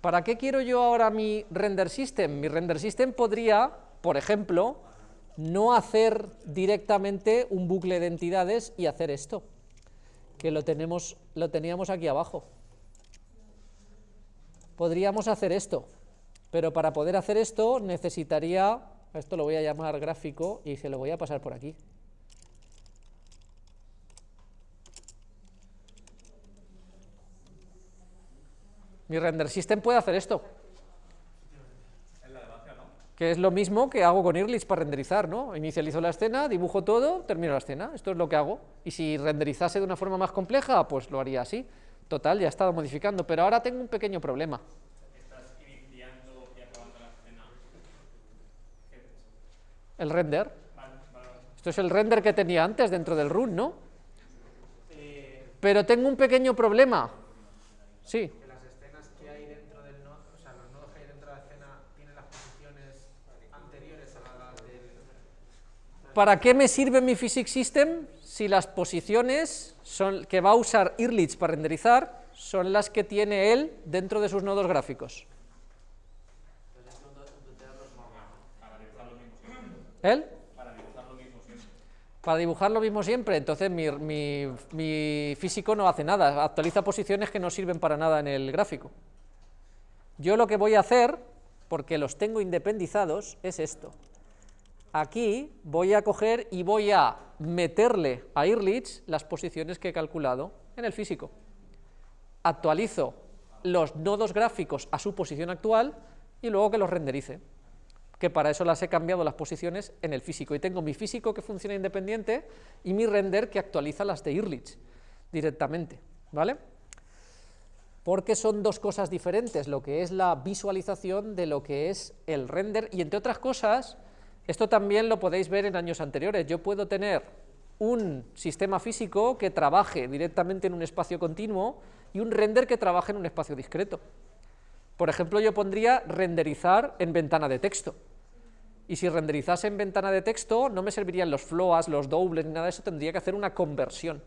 ¿Para qué quiero yo ahora mi render system? Mi render system podría, por ejemplo, no hacer directamente un bucle de entidades y hacer esto, que lo, tenemos, lo teníamos aquí abajo. Podríamos hacer esto, pero para poder hacer esto necesitaría, esto lo voy a llamar gráfico y se lo voy a pasar por aquí. Mi render system puede hacer esto. Que es lo mismo que hago con Irlich para renderizar, ¿no? Inicializo la escena, dibujo todo, termino la escena. Esto es lo que hago. Y si renderizase de una forma más compleja, pues lo haría así. Total, ya he estado modificando. Pero ahora tengo un pequeño problema. estás iniciando y acabando la escena. El render. Vale, vale, vale. Esto es el render que tenía antes dentro del run, ¿no? Pero tengo un pequeño problema. Sí. que las escenas que hay dentro del nodo, o sea, los nodos que hay dentro de la escena tienen las posiciones anteriores a las del... ¿Para qué me sirve mi Physics System si las posiciones que va a usar Irlich para renderizar son las que tiene él dentro de sus nodos gráficos? ¿Él? Para dibujar lo mismo siempre, entonces mi, mi- mi físico no hace nada, actualiza posiciones que no sirven para nada en el gráfico. Yo lo que voy a hacer, porque los tengo independizados, es esto. Aquí voy a coger y voy a meterle a Irlich las posiciones que he calculado en el físico. Actualizo los nodos gráficos a su posición actual y luego que los renderice. Que para eso las he cambiado las posiciones en el físico. Y tengo mi físico que funciona independiente y mi render que actualiza las de Irlich directamente. ¿Vale? porque son dos cosas diferentes, lo que es la visualización de lo que es el render, y entre otras cosas, esto también lo podéis ver en años anteriores, yo puedo tener un sistema físico que trabaje directamente en un espacio continuo y un render que trabaje en un espacio discreto. Por ejemplo, yo pondría renderizar en ventana de texto, y si renderizase en ventana de texto, no me servirían los floas, los doubles, ni nada de eso, tendría que hacer una conversión.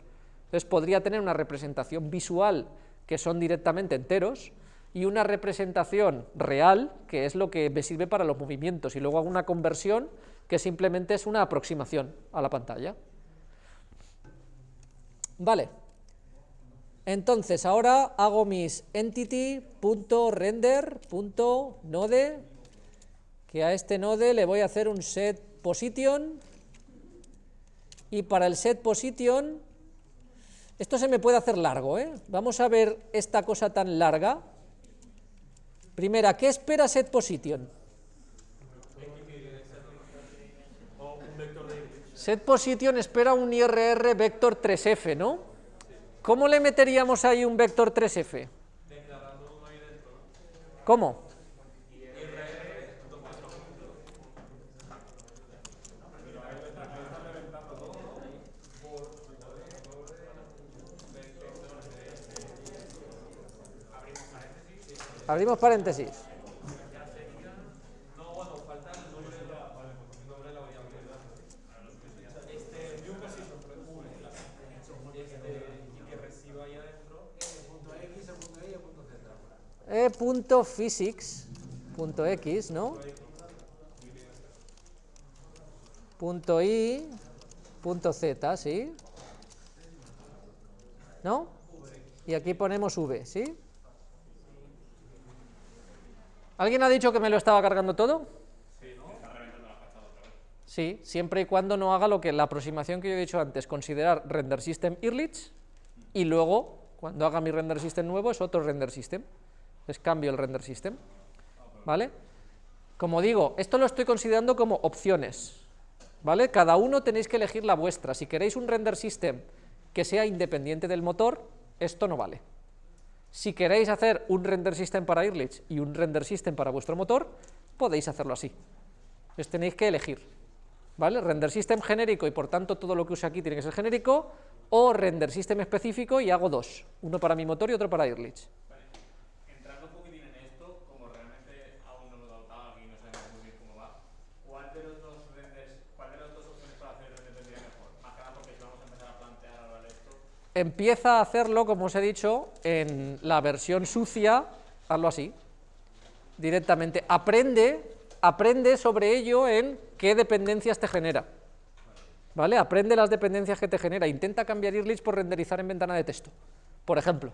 Entonces podría tener una representación visual que son directamente enteros y una representación real, que es lo que me sirve para los movimientos, y luego hago una conversión que simplemente es una aproximación a la pantalla. Vale. Entonces, ahora hago mis entity.render.node, que a este node le voy a hacer un set position, y para el set position esto se me puede hacer largo, ¿eh? Vamos a ver esta cosa tan larga. Primera, ¿qué espera set position? Set position espera un IRR vector 3F, ¿no? ¿Cómo le meteríamos ahí un vector 3F? ¿Cómo? Abrimos paréntesis. e.physics.x, ¿no? punto i, punto z, ¿sí? ¿No? Y aquí ponemos v, ¿sí? ¿Alguien ha dicho que me lo estaba cargando todo? Sí, siempre y cuando no haga lo que la aproximación que yo he dicho antes, considerar render system Irlich y luego, cuando haga mi render system nuevo, es otro render system. Les cambio el render system. ¿Vale? Como digo, esto lo estoy considerando como opciones. ¿Vale? Cada uno tenéis que elegir la vuestra. Si queréis un render system que sea independiente del motor, esto no vale. Si queréis hacer un render system para Irlich y un render system para vuestro motor, podéis hacerlo así. Entonces tenéis que elegir. ¿Vale? Render system genérico y por tanto todo lo que use aquí tiene que ser genérico, o render system específico y hago dos, uno para mi motor y otro para Irlich. Vale. Entrando un poquitín en esto, como realmente aún no lo he dado y no sabemos muy bien cómo va, ¿cuál de los dos renders, cuál de las dos opciones para hacer el render vendría mejor? Más que nada porque si vamos a empezar a plantear ahora esto, Empieza a hacerlo, como os he dicho, en la versión sucia, hazlo así, directamente. Aprende, aprende sobre ello en qué dependencias te genera. ¿Vale? Aprende las dependencias que te genera. Intenta cambiar Irlich por renderizar en ventana de texto, por ejemplo.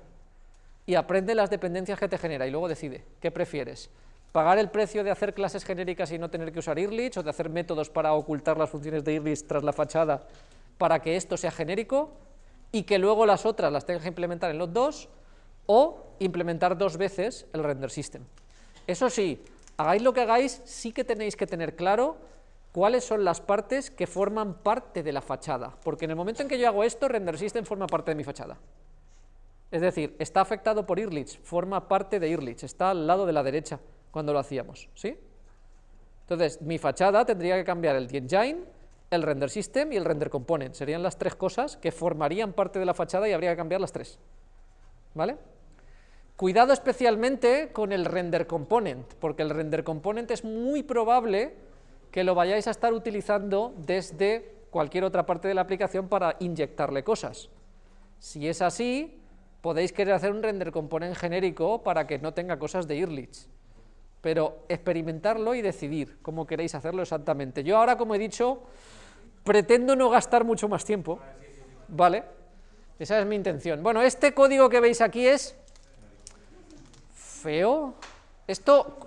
Y aprende las dependencias que te genera y luego decide qué prefieres. ¿Pagar el precio de hacer clases genéricas y no tener que usar Irlich o de hacer métodos para ocultar las funciones de Irlich tras la fachada para que esto sea genérico y que luego las otras las tengas que implementar en los dos o implementar dos veces el render system? Eso sí, hagáis lo que hagáis, sí que tenéis que tener claro cuáles son las partes que forman parte de la fachada, porque en el momento en que yo hago esto, render system forma parte de mi fachada. Es decir, está afectado por Irlich, forma parte de Irlich, está al lado de la derecha cuando lo hacíamos, ¿sí? Entonces, mi fachada tendría que cambiar el engine, el render system y el render component, serían las tres cosas que formarían parte de la fachada y habría que cambiar las tres, ¿vale? Cuidado especialmente con el render component, porque el render component es muy probable que lo vayáis a estar utilizando desde cualquier otra parte de la aplicación para inyectarle cosas. Si es así, podéis querer hacer un render component genérico para que no tenga cosas de Irlich, pero experimentarlo y decidir cómo queréis hacerlo exactamente. Yo ahora, como he dicho, pretendo no gastar mucho más tiempo, ¿vale? Esa es mi intención. Bueno, este código que veis aquí es feo. Esto,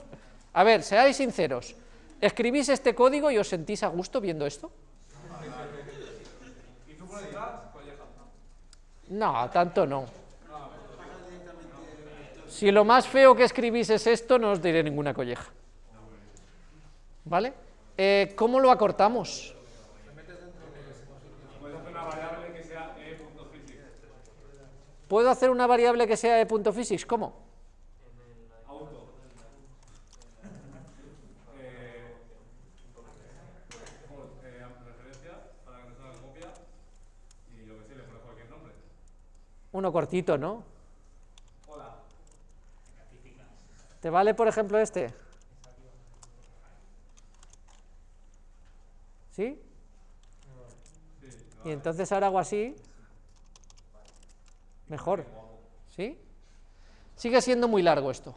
a ver, seáis sinceros, ¿escribís este código y os sentís a gusto viendo esto? No, tanto no. Si lo más feo que escribís es esto, no os diré ninguna colleja. ¿Vale? Eh, ¿Cómo lo acortamos? Puedes hacer una variable que sea e.physics. ¿Puedo hacer una variable que sea de punto physics? ¿Cómo? Auto. Uno cortito, ¿no? Hola. ¿Te vale, por ejemplo, este? ¿Sí? Y entonces ahora hago así. Mejor. ¿Sí? Sigue siendo muy largo esto.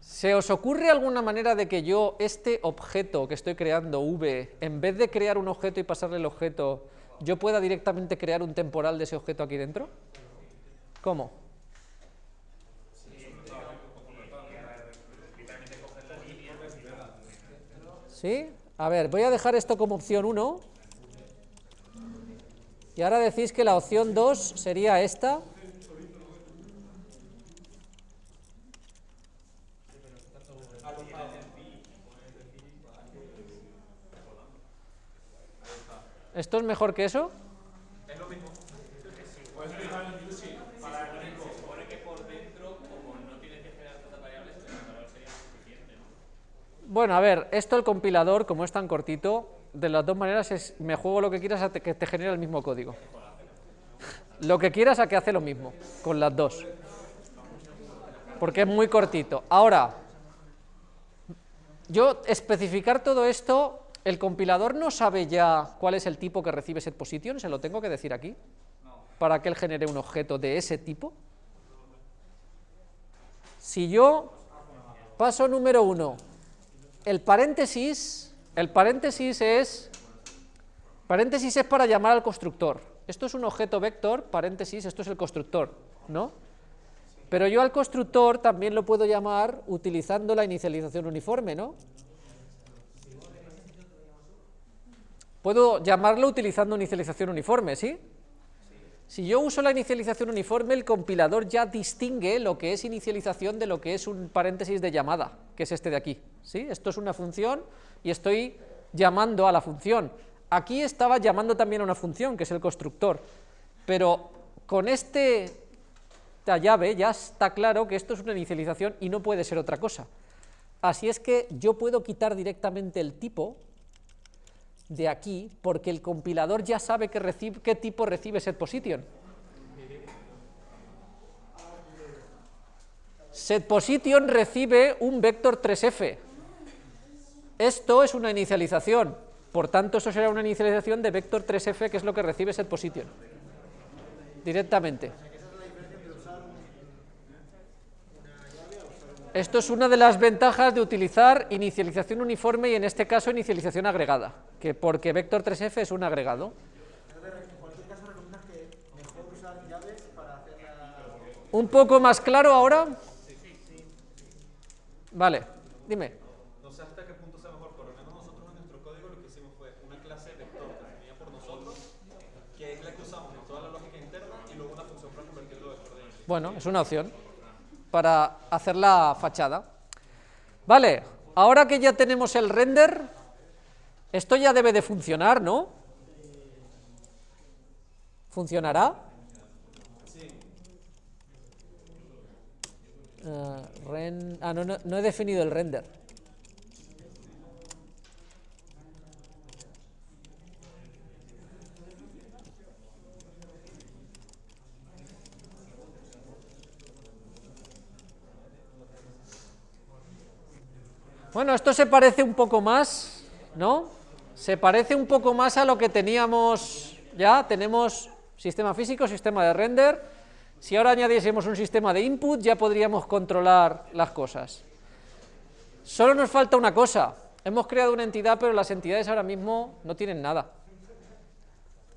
¿Se os ocurre alguna manera de que yo, este objeto que estoy creando, v, en vez de crear un objeto y pasarle el objeto, yo pueda directamente crear un temporal de ese objeto aquí dentro? ¿Cómo? ¿Sí? A ver, voy a dejar esto como opción 1. Y ahora decís que la opción 2 sería esta. ¿Esto es mejor que eso? Bueno, a ver, esto el compilador, como es tan cortito, de las dos maneras es, me juego lo que quieras a que te genere el mismo código. Lo que quieras a que hace lo mismo, con las dos. Porque es muy cortito. Ahora, yo especificar todo esto, ¿el compilador no sabe ya cuál es el tipo que recibe setPosition? ¿Se lo tengo que decir aquí? Para que él genere un objeto de ese tipo. Si yo, paso número uno, el paréntesis, El paréntesis es, paréntesis es para llamar al constructor. Esto es un objeto vector, paréntesis, esto es el constructor, ¿no? Pero yo al constructor también lo puedo llamar utilizando la inicialización uniforme, ¿no? Puedo llamarlo utilizando inicialización uniforme, ¿sí? Si yo uso la inicialización uniforme, el compilador ya distingue lo que es inicialización de lo que es un paréntesis de llamada, que es este de aquí, ¿sí? Esto es una función y estoy llamando a la función. Aquí estaba llamando también a una función, que es el constructor, pero con este, esta llave ya está claro que esto es una inicialización y no puede ser otra cosa. Así es que yo puedo quitar directamente el tipo de aquí, porque el compilador ya sabe qué, tipo recibe setPosition. SetPosition recibe un vector 3f. Esto es una inicialización, por tanto eso será una inicialización de vector 3f, que es lo que recibe setPosition, directamente. Esto es una de las ventajas de utilizar inicialización uniforme y en este caso inicialización agregada, que porque vector 3f es un agregado. ¿Un poco más claro ahora? Vale, dime. No sé hasta qué punto sea mejor, por lo menos nosotros en nuestro código lo que hicimos fue una clase vector que venía por nosotros, que es la que usamos en toda la lógica interna, y luego una función para convertirlo en vector de Bueno, es una opción para hacer la fachada. Vale, ahora que ya tenemos el render, esto ya debe de funcionar, ¿no? ¿Funcionará? Eh, ah, no, no he definido el render. Bueno, esto se parece un poco más, ¿no? Se parece un poco más a lo que teníamos ya, tenemos sistema físico, sistema de render, si ahora añadiésemos un sistema de input ya podríamos controlar las cosas. Solo nos falta una cosa, hemos creado una entidad pero las entidades ahora mismo no tienen nada,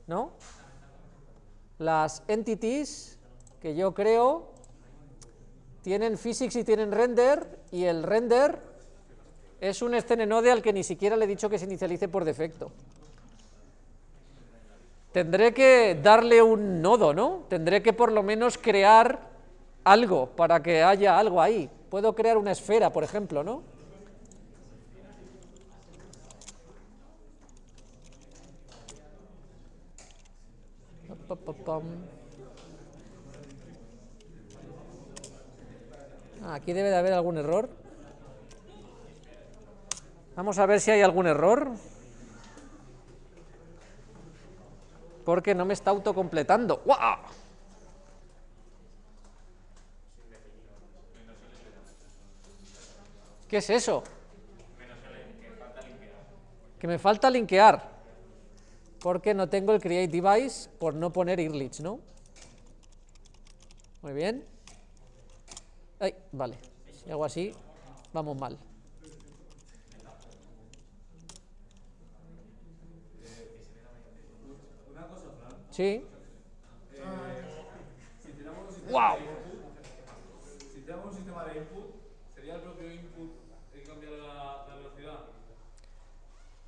¿no? Las entities que yo creo tienen physics y tienen render y el render es un escenenode al que ni siquiera le he dicho que se inicialice por defecto. Tendré que darle un nodo, ¿no? Tendré que por lo menos crear algo para que haya algo ahí. Puedo crear una esfera, por ejemplo, ¿no? Ah, aquí debe de haber algún error. Vamos a ver si hay algún error. Porque no me está autocompletando. ¡Guau! ¿Qué es eso? Que me falta linkear. Porque no tengo el create device por no poner Irlich, ¿no? Muy bien. Ay, vale. Si hago así, vamos mal. Una cosa, Fran. Sí. Si tenemos un sistema de input, ¿sería el propio input el que cambia la, la velocidad?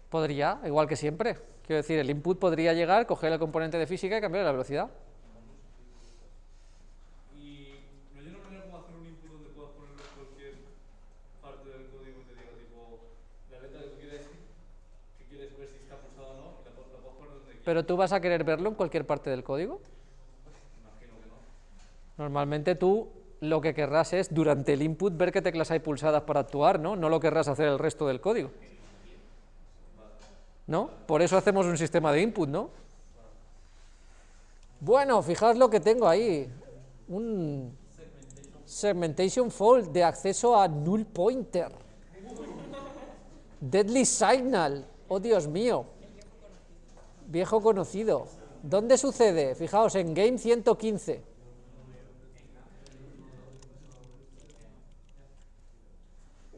Podría, igual que siempre. Quiero decir, el input podría llegar, coger el componente de física y cambiar la velocidad. Y no hay una manera como hacer un input donde puedas ponerlo en cualquier parte del código y te diga, tipo, la letra que tú quieres, que quieres ver si está pulsada o no, y la, pu- la puedes poner donde quieras. Pero tú vas a querer verlo en cualquier parte del código. Normalmente tú lo que querrás es, durante el input, ver qué teclas hay pulsadas para actuar, ¿no? No lo querrás hacer el resto del código. ¿No? Por eso hacemos un sistema de input, ¿no? Bueno, fijaos lo que tengo ahí. Un segmentation fault de acceso a null pointer. Deadly signal. Oh, Dios mío. Viejo conocido. ¿Dónde sucede? Fijaos, en Game 115.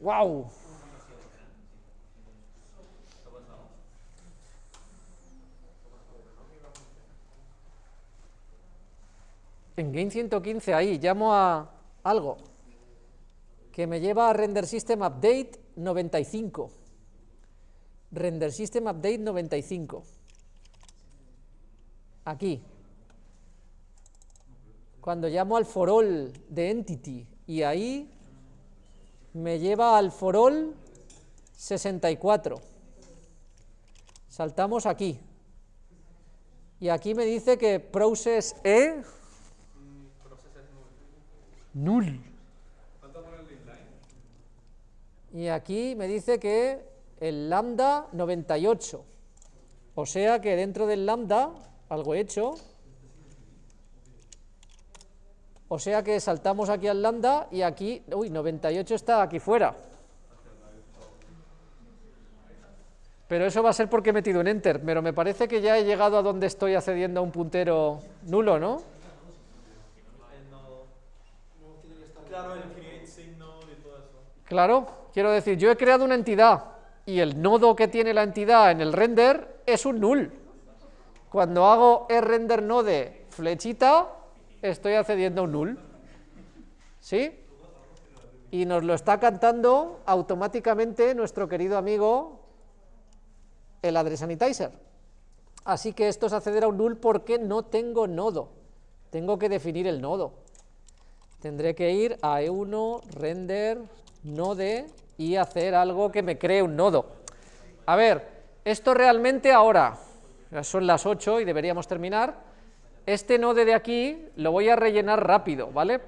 ¡Wow! En Game 115, ahí, llamo a algo que me lleva a Render System Update 95. Render System Update 95. Aquí. Cuando llamo al for all de entity y ahí me lleva al for all 64. Saltamos aquí. Y aquí me dice que process E null. Y aquí me dice que el lambda 98. O sea que dentro del lambda, algo he hecho. O sea que saltamos aquí al lambda y aquí, uy, 98 está aquí fuera. Pero eso va a ser porque he metido un enter, pero me parece que ya he llegado a donde estoy accediendo a un puntero nulo, ¿no? Claro, quiero decir, yo he creado una entidad y el nodo que tiene la entidad en el render es un null. Cuando hago render node flechita, estoy accediendo a un null. ¿Sí? Y nos lo está cantando automáticamente nuestro querido amigo el address sanitizer. Así que esto es acceder a un null porque no tengo nodo. Tengo que definir el nodo. Tendré que ir a E1, render, node y hacer algo que me cree un nodo. A ver, esto realmente ahora, son las 8 y deberíamos terminar, este node de aquí lo voy a rellenar rápido, ¿vale?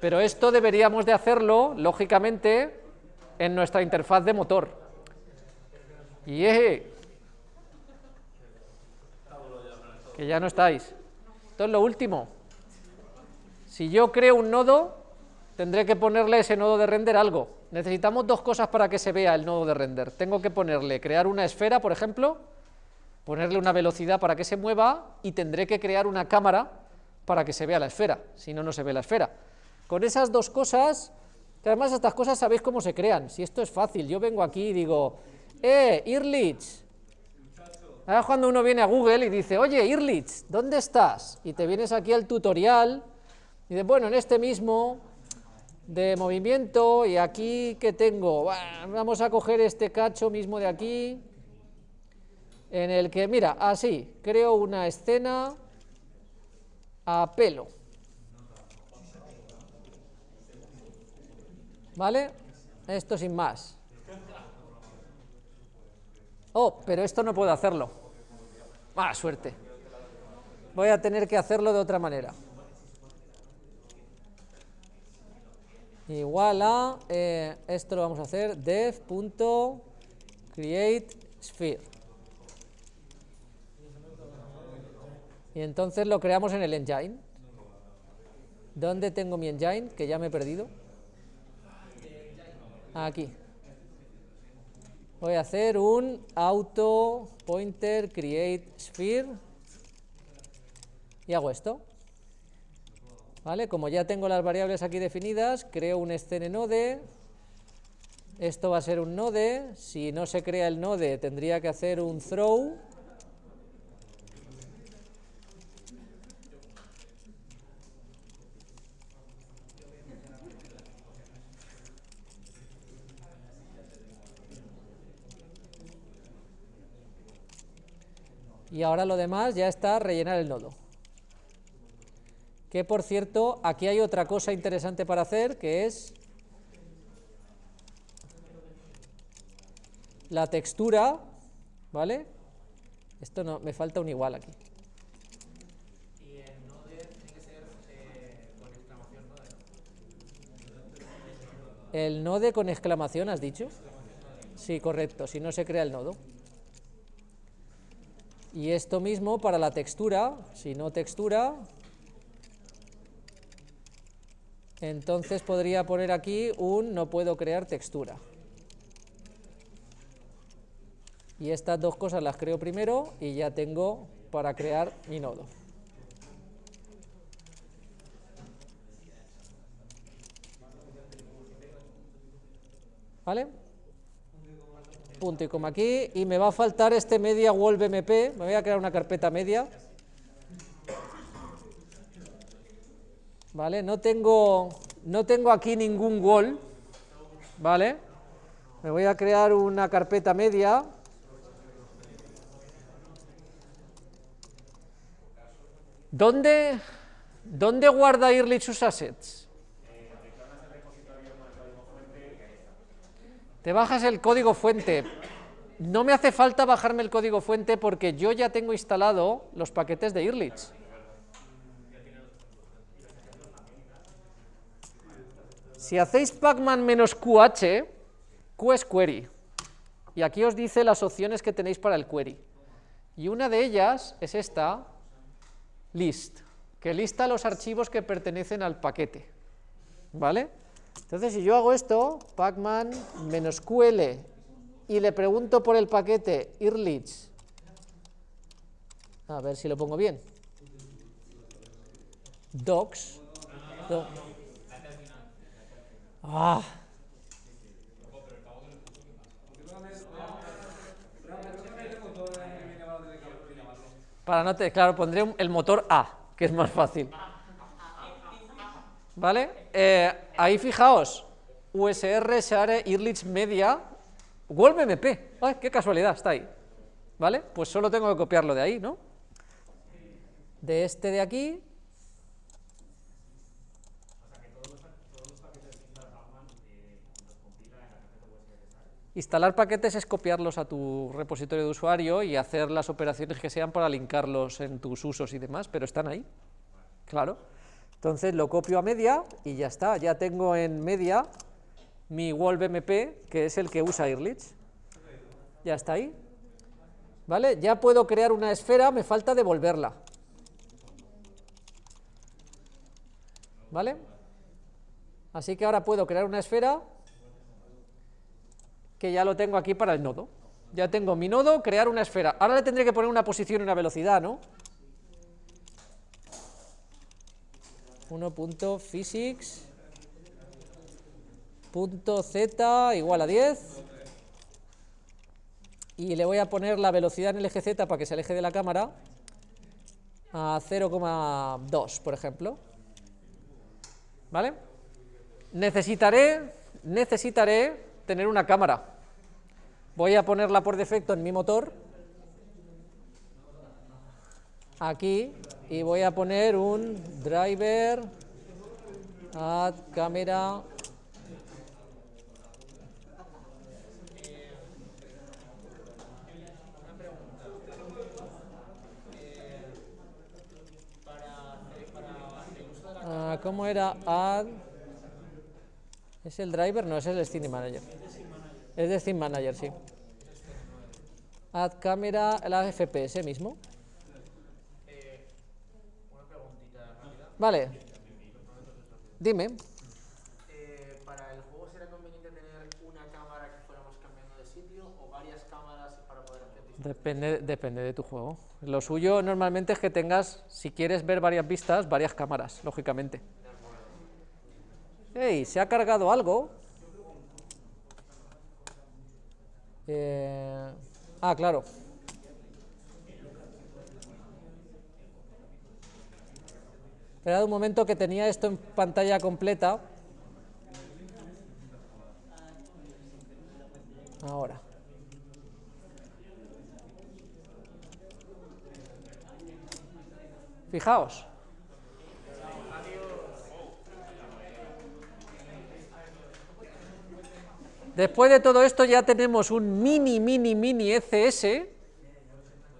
Pero esto deberíamos de hacerlo, lógicamente, en nuestra interfaz de motor. Y eje, que ya no estáis. Esto es lo último. Si yo creo un nodo, tendré que ponerle ese nodo de render algo. Necesitamos dos cosas para que se vea el nodo de render. Tengo que ponerle, crear una esfera, por ejemplo, ponerle una velocidad para que se mueva y tendré que crear una cámara para que se vea la esfera, si no, no se ve la esfera. Con esas dos cosas, que además estas cosas sabéis cómo se crean, si esto es fácil, yo vengo aquí y digo, eh, Irlich, Ahora cuando uno viene a Google y dice, oye, Irlich, ¿dónde estás? Y te vienes aquí al tutorial y dices, bueno, en este mismo de movimiento y aquí que tengo, vamos a coger este cacho mismo de aquí, en el que, mira, así, creo una escena a pelo. ¿Vale? Esto sin más. Oh, pero esto no puedo hacerlo. Ah, suerte. Voy a tener que hacerlo de otra manera. Igual a, eh, esto lo vamos a hacer, dev.createSphere. Y entonces lo creamos en el engine. ¿Dónde tengo mi engine? Que ya me he perdido. Aquí. Voy a hacer un auto pointer create sphere y hago esto. ¿Vale? Como ya tengo las variables aquí definidas, creo un scene node. Esto va a ser un node. Si no se crea el node, tendría que hacer un throw. Y ahora lo demás ya está rellenar el nodo. Que por cierto, aquí hay otra cosa interesante para hacer, que es la textura, ¿vale? Esto no, me falta un igual aquí. Y el node tiene que ser eh, con exclamación. El node con exclamación, ¿has dicho? Sí, correcto, si no se crea el nodo. Y esto mismo para la textura, si no textura, entonces podría poner aquí un no puedo crear textura. Y estas dos cosas las creo primero y ya tengo para crear mi nodo. ¿Vale? Punto y coma aquí. Y me va a faltar este media wolf mp. Me voy a crear una carpeta media. ¿vale? No tengo, no tengo aquí ningún wall, ¿vale? Me voy a crear una carpeta media. ¿Dónde, dónde guarda Early sus assets? Te bajas el código fuente. No me hace falta bajarme el código fuente porque yo ya tengo instalado los paquetes de Earlich. Si hacéis pacman-qh, q es query. Y aquí os dice las opciones que tenéis para el query. Y una de ellas es esta, list, que lista los archivos que pertenecen al paquete. ¿Vale? Entonces, si yo hago esto, pacman-ql, y le pregunto por el paquete irlich, a ver si lo pongo bien, docs, do- ah, para no te, claro, pondré el motor A, que es más fácil. ¿Vale? Eh, ahí fijaos, USR, Share, Irlich Media, Wolf MP. ¡Ay, qué casualidad! Está ahí. ¿Vale? Pues solo tengo que copiarlo de ahí, ¿no? De este de aquí. Instalar paquetes es copiarlos a tu repositorio de usuario y hacer las operaciones que sean para linkarlos en tus usos y demás, pero están ahí. Claro. Entonces lo copio a media y ya está. Ya tengo en media mi Wolf MP, que es el que usa Irlich. Ya está ahí. ¿Vale? Ya puedo crear una esfera, me falta devolverla. ¿Vale? Así que ahora puedo crear una esfera que ya lo tengo aquí para el nodo. Ya tengo mi nodo, crear una esfera. Ahora le tendré que poner una posición y una velocidad, ¿no? 1.physics punto z igual a 10 y le voy a poner la velocidad en el eje z para que se aleje de la cámara a 0,2 por ejemplo. ¿vale? necesitaré necesitaré tener una cámara. Voy a ponerla por defecto en mi motor. Aquí y voy a poner un driver add camera Ah, ¿Cómo era? Add. ¿Es el driver? No, es el Scene Manager. Es de Scene Manager, sí. Add camera, la FPS mismo. Vale. Dime. Eh, ¿Para el juego será conveniente tener una cámara que fuéramos cambiando de sitio o varias cámaras para poder hacer distintas? Depende, depende de tu juego. Lo suyo normalmente es que tengas, si quieres ver varias vistas, varias cámaras, lógicamente. ¡Ey! Se ha cargado algo. Eh, Ah, claro. Esperad un momento que tenía esto en pantalla completa. Ahora. Fijaos. Después de todo esto ya tenemos un mini, mini, mini ECS,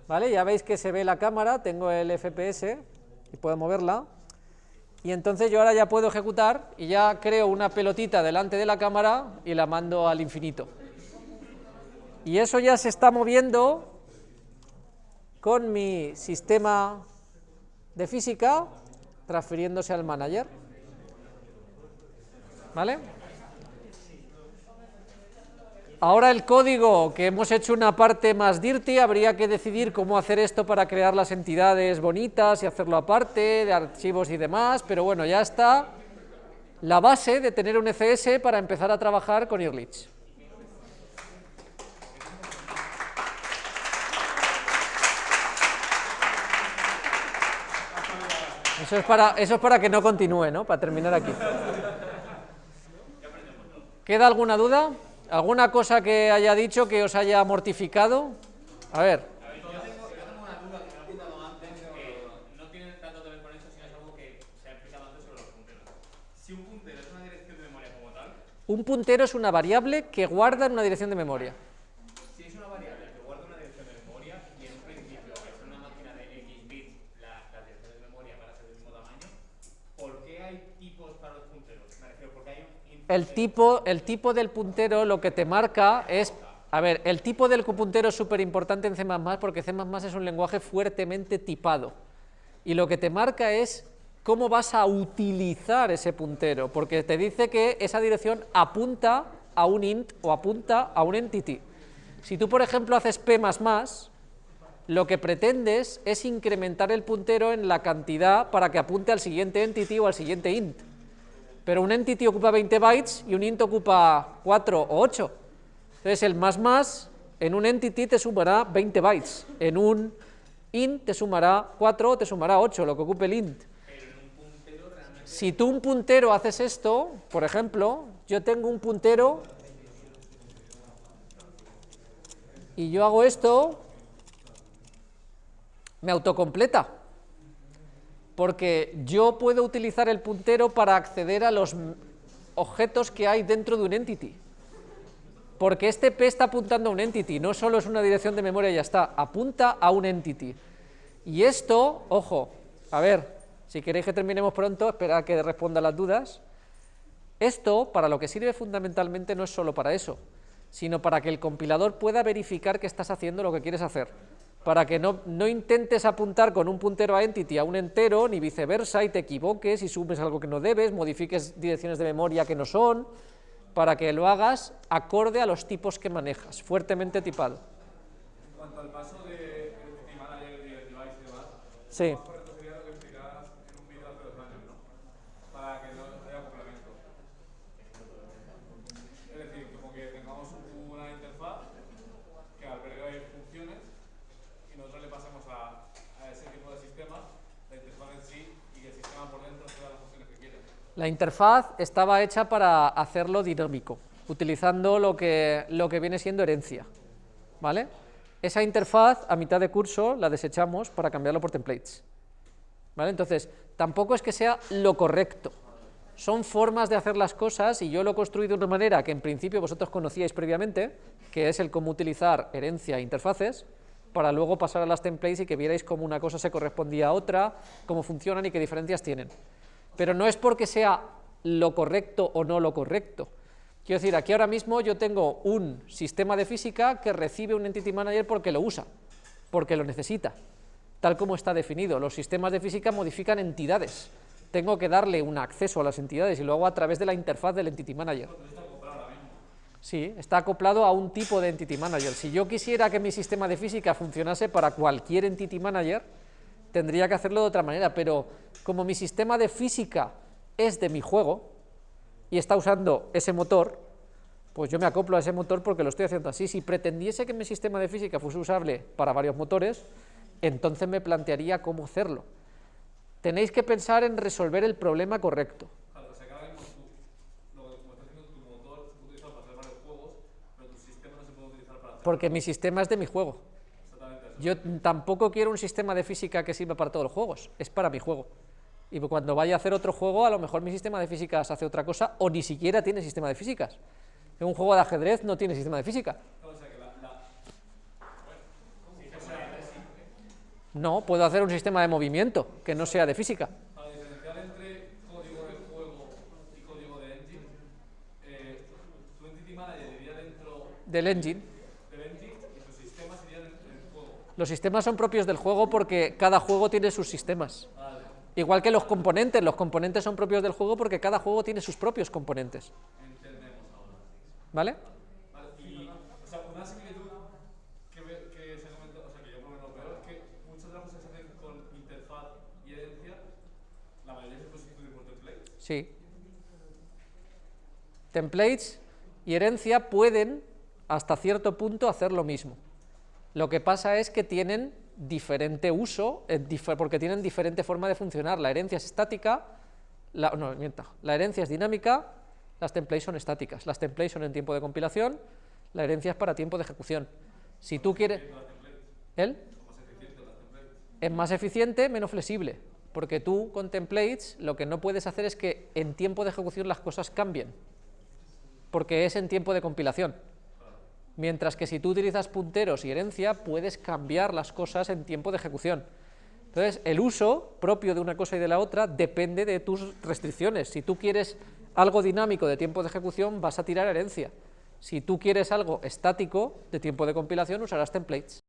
¿vale? Ya veis que se ve la cámara, tengo el FPS y puedo moverla. Y entonces yo ahora ya puedo ejecutar y ya creo una pelotita delante de la cámara y la mando al infinito. Y eso ya se está moviendo con mi sistema de física transfiriéndose al manager. ¿Vale? Ahora el código, que hemos hecho una parte más dirty, habría que decidir cómo hacer esto para crear las entidades bonitas y hacerlo aparte, de archivos y demás, pero bueno, ya está la base de tener un ECS para empezar a trabajar con Earlich. Eso es para, eso es para que no continúe, ¿no? Para terminar aquí. ¿Queda alguna duda? ¿Alguna cosa que haya dicho que os haya mortificado? A ver. Un puntero es una variable que guarda en una dirección de memoria. si es una variable que guarda una dirección de memoria y en un principio es una máquina de X bits la, las direcciones de memoria para ser del mismo tamaño, ¿por qué hay tipos para los punteros? Me refiero, porque hay un int El tipo, el tipo del puntero lo que te marca es... A ver, el tipo del puntero es súper importante en C++ porque C++ es un lenguaje fuertemente tipado. Y lo que te marca es cómo vas a utilizar ese puntero, porque te dice que esa dirección apunta a un int o apunta a un entity. Si tú, por ejemplo, haces p++, lo que pretendes es incrementar el puntero en la cantidad para que apunte al siguiente entity o al siguiente int. Pero un entity ocupa 20 bytes y un int ocupa 4 o 8. Entonces el más más en un entity te sumará 20 bytes, en un int te sumará 4 o te sumará 8, lo que ocupe el int. Si tú un puntero haces esto, por ejemplo, yo tengo un puntero y yo hago esto, me autocompleta, porque yo puedo utilizar el puntero para acceder a los objetos que hay dentro de un entity. Porque este P está apuntando a un entity, no solo es una dirección de memoria y ya está, apunta a un entity. Y esto, ojo, a ver, si queréis que terminemos pronto, esperad a que responda las dudas. Esto, para lo que sirve fundamentalmente, no es solo para eso, sino para que el compilador pueda verificar que estás haciendo lo que quieres hacer. Para que no, no intentes apuntar con un puntero a entity a un entero, ni viceversa, y te equivoques y sumes algo que no debes, modifiques direcciones de memoria que no son, para que lo hagas acorde a los tipos que manejas, fuertemente tipado. En cuanto al paso de Entity Manager y el device y demás, Sí. lo más correcto sería lo que explicabas en un vídeo hace dos años, ¿no? Para que no haya acoplamiento. Es decir, como que tengamos una interfaz que albergue funciones y nosotros le pasemos a, a ese tipo de sistema la interfaz en sí y que el sistema por dentro tenga las funciones que quiere. La interfaz estaba hecha para hacerlo dinámico, utilizando lo que, lo que viene siendo herencia. ¿Vale? Esa interfaz, a mitad de curso, la desechamos para cambiarlo por templates. ¿Vale? Entonces, tampoco es que sea lo correcto. Son formas de hacer las cosas y yo lo he construido de una manera que en principio vosotros conocíais previamente, que es el cómo utilizar herencia e interfaces, para luego pasar a las templates y que vierais cómo una cosa se correspondía a otra, cómo funcionan y qué diferencias tienen. Pero no es porque sea lo correcto o no lo correcto. Quiero decir, aquí ahora mismo yo tengo un sistema de física que recibe un Entity Manager porque lo usa, porque lo necesita, tal como está definido. Los sistemas de física modifican entidades. Tengo que darle un acceso a las entidades y lo hago a través de la interfaz del Entity Manager. Sí, está acoplado a un tipo de Entity Manager. Si yo quisiera que mi sistema de física funcionase para cualquier Entity Manager, tendría que hacerlo de otra manera, pero como mi sistema de física es de mi juego y está usando ese motor, pues yo me acoplo a ese motor porque lo estoy haciendo así. Si pretendiese que mi sistema de física fuese usable para varios motores, entonces me plantearía cómo hacerlo. Tenéis que pensar en resolver el problema correcto. Porque mi sistema es de mi juego. Yo tampoco quiero un sistema de física que sirva para todos los juegos, es para mi juego. Y cuando vaya a hacer otro juego, a lo mejor mi sistema de físicas hace otra cosa, o ni siquiera tiene sistema de físicas. En un juego de ajedrez no tiene sistema de física. No, puedo hacer un sistema de movimiento que no sea de física. para diferenciar Los sistemas son propios del juego porque cada juego tiene sus sistemas. Igual que los componentes, los componentes son propios del juego porque cada juego tiene sus propios componentes. ¿Vale? Vale, y, o sea, una similitud que, ve- que se comenta, o sea, que yo por lo menos veo es que muchas de las cosas que se hacen con interfaz y herencia, la mayoría se puede sustituir por template. Sí. Templates y herencia pueden, hasta cierto punto, hacer lo mismo. Lo que pasa es que tienen diferente uso, eh, porque tienen diferente forma de funcionar. La herencia es estática, la, no, la herencia es dinámica, las templates son estáticas. Las templates son en tiempo de compilación, la herencia es para tiempo de ejecución. Si tú quieres... ¿El? Es más eficiente, menos flexible, porque tú con templates lo que no puedes hacer es que en tiempo de ejecución las cosas cambien, porque es en tiempo de compilación. Mientras que si tú utilizas punteros y herencia, puedes cambiar las cosas en tiempo de ejecución. Entonces, el uso propio de una cosa y de la otra depende de tus restricciones. Si tú quieres algo dinámico de tiempo de ejecución, vas a tirar herencia. Si tú quieres algo estático de tiempo de compilación, usarás templates.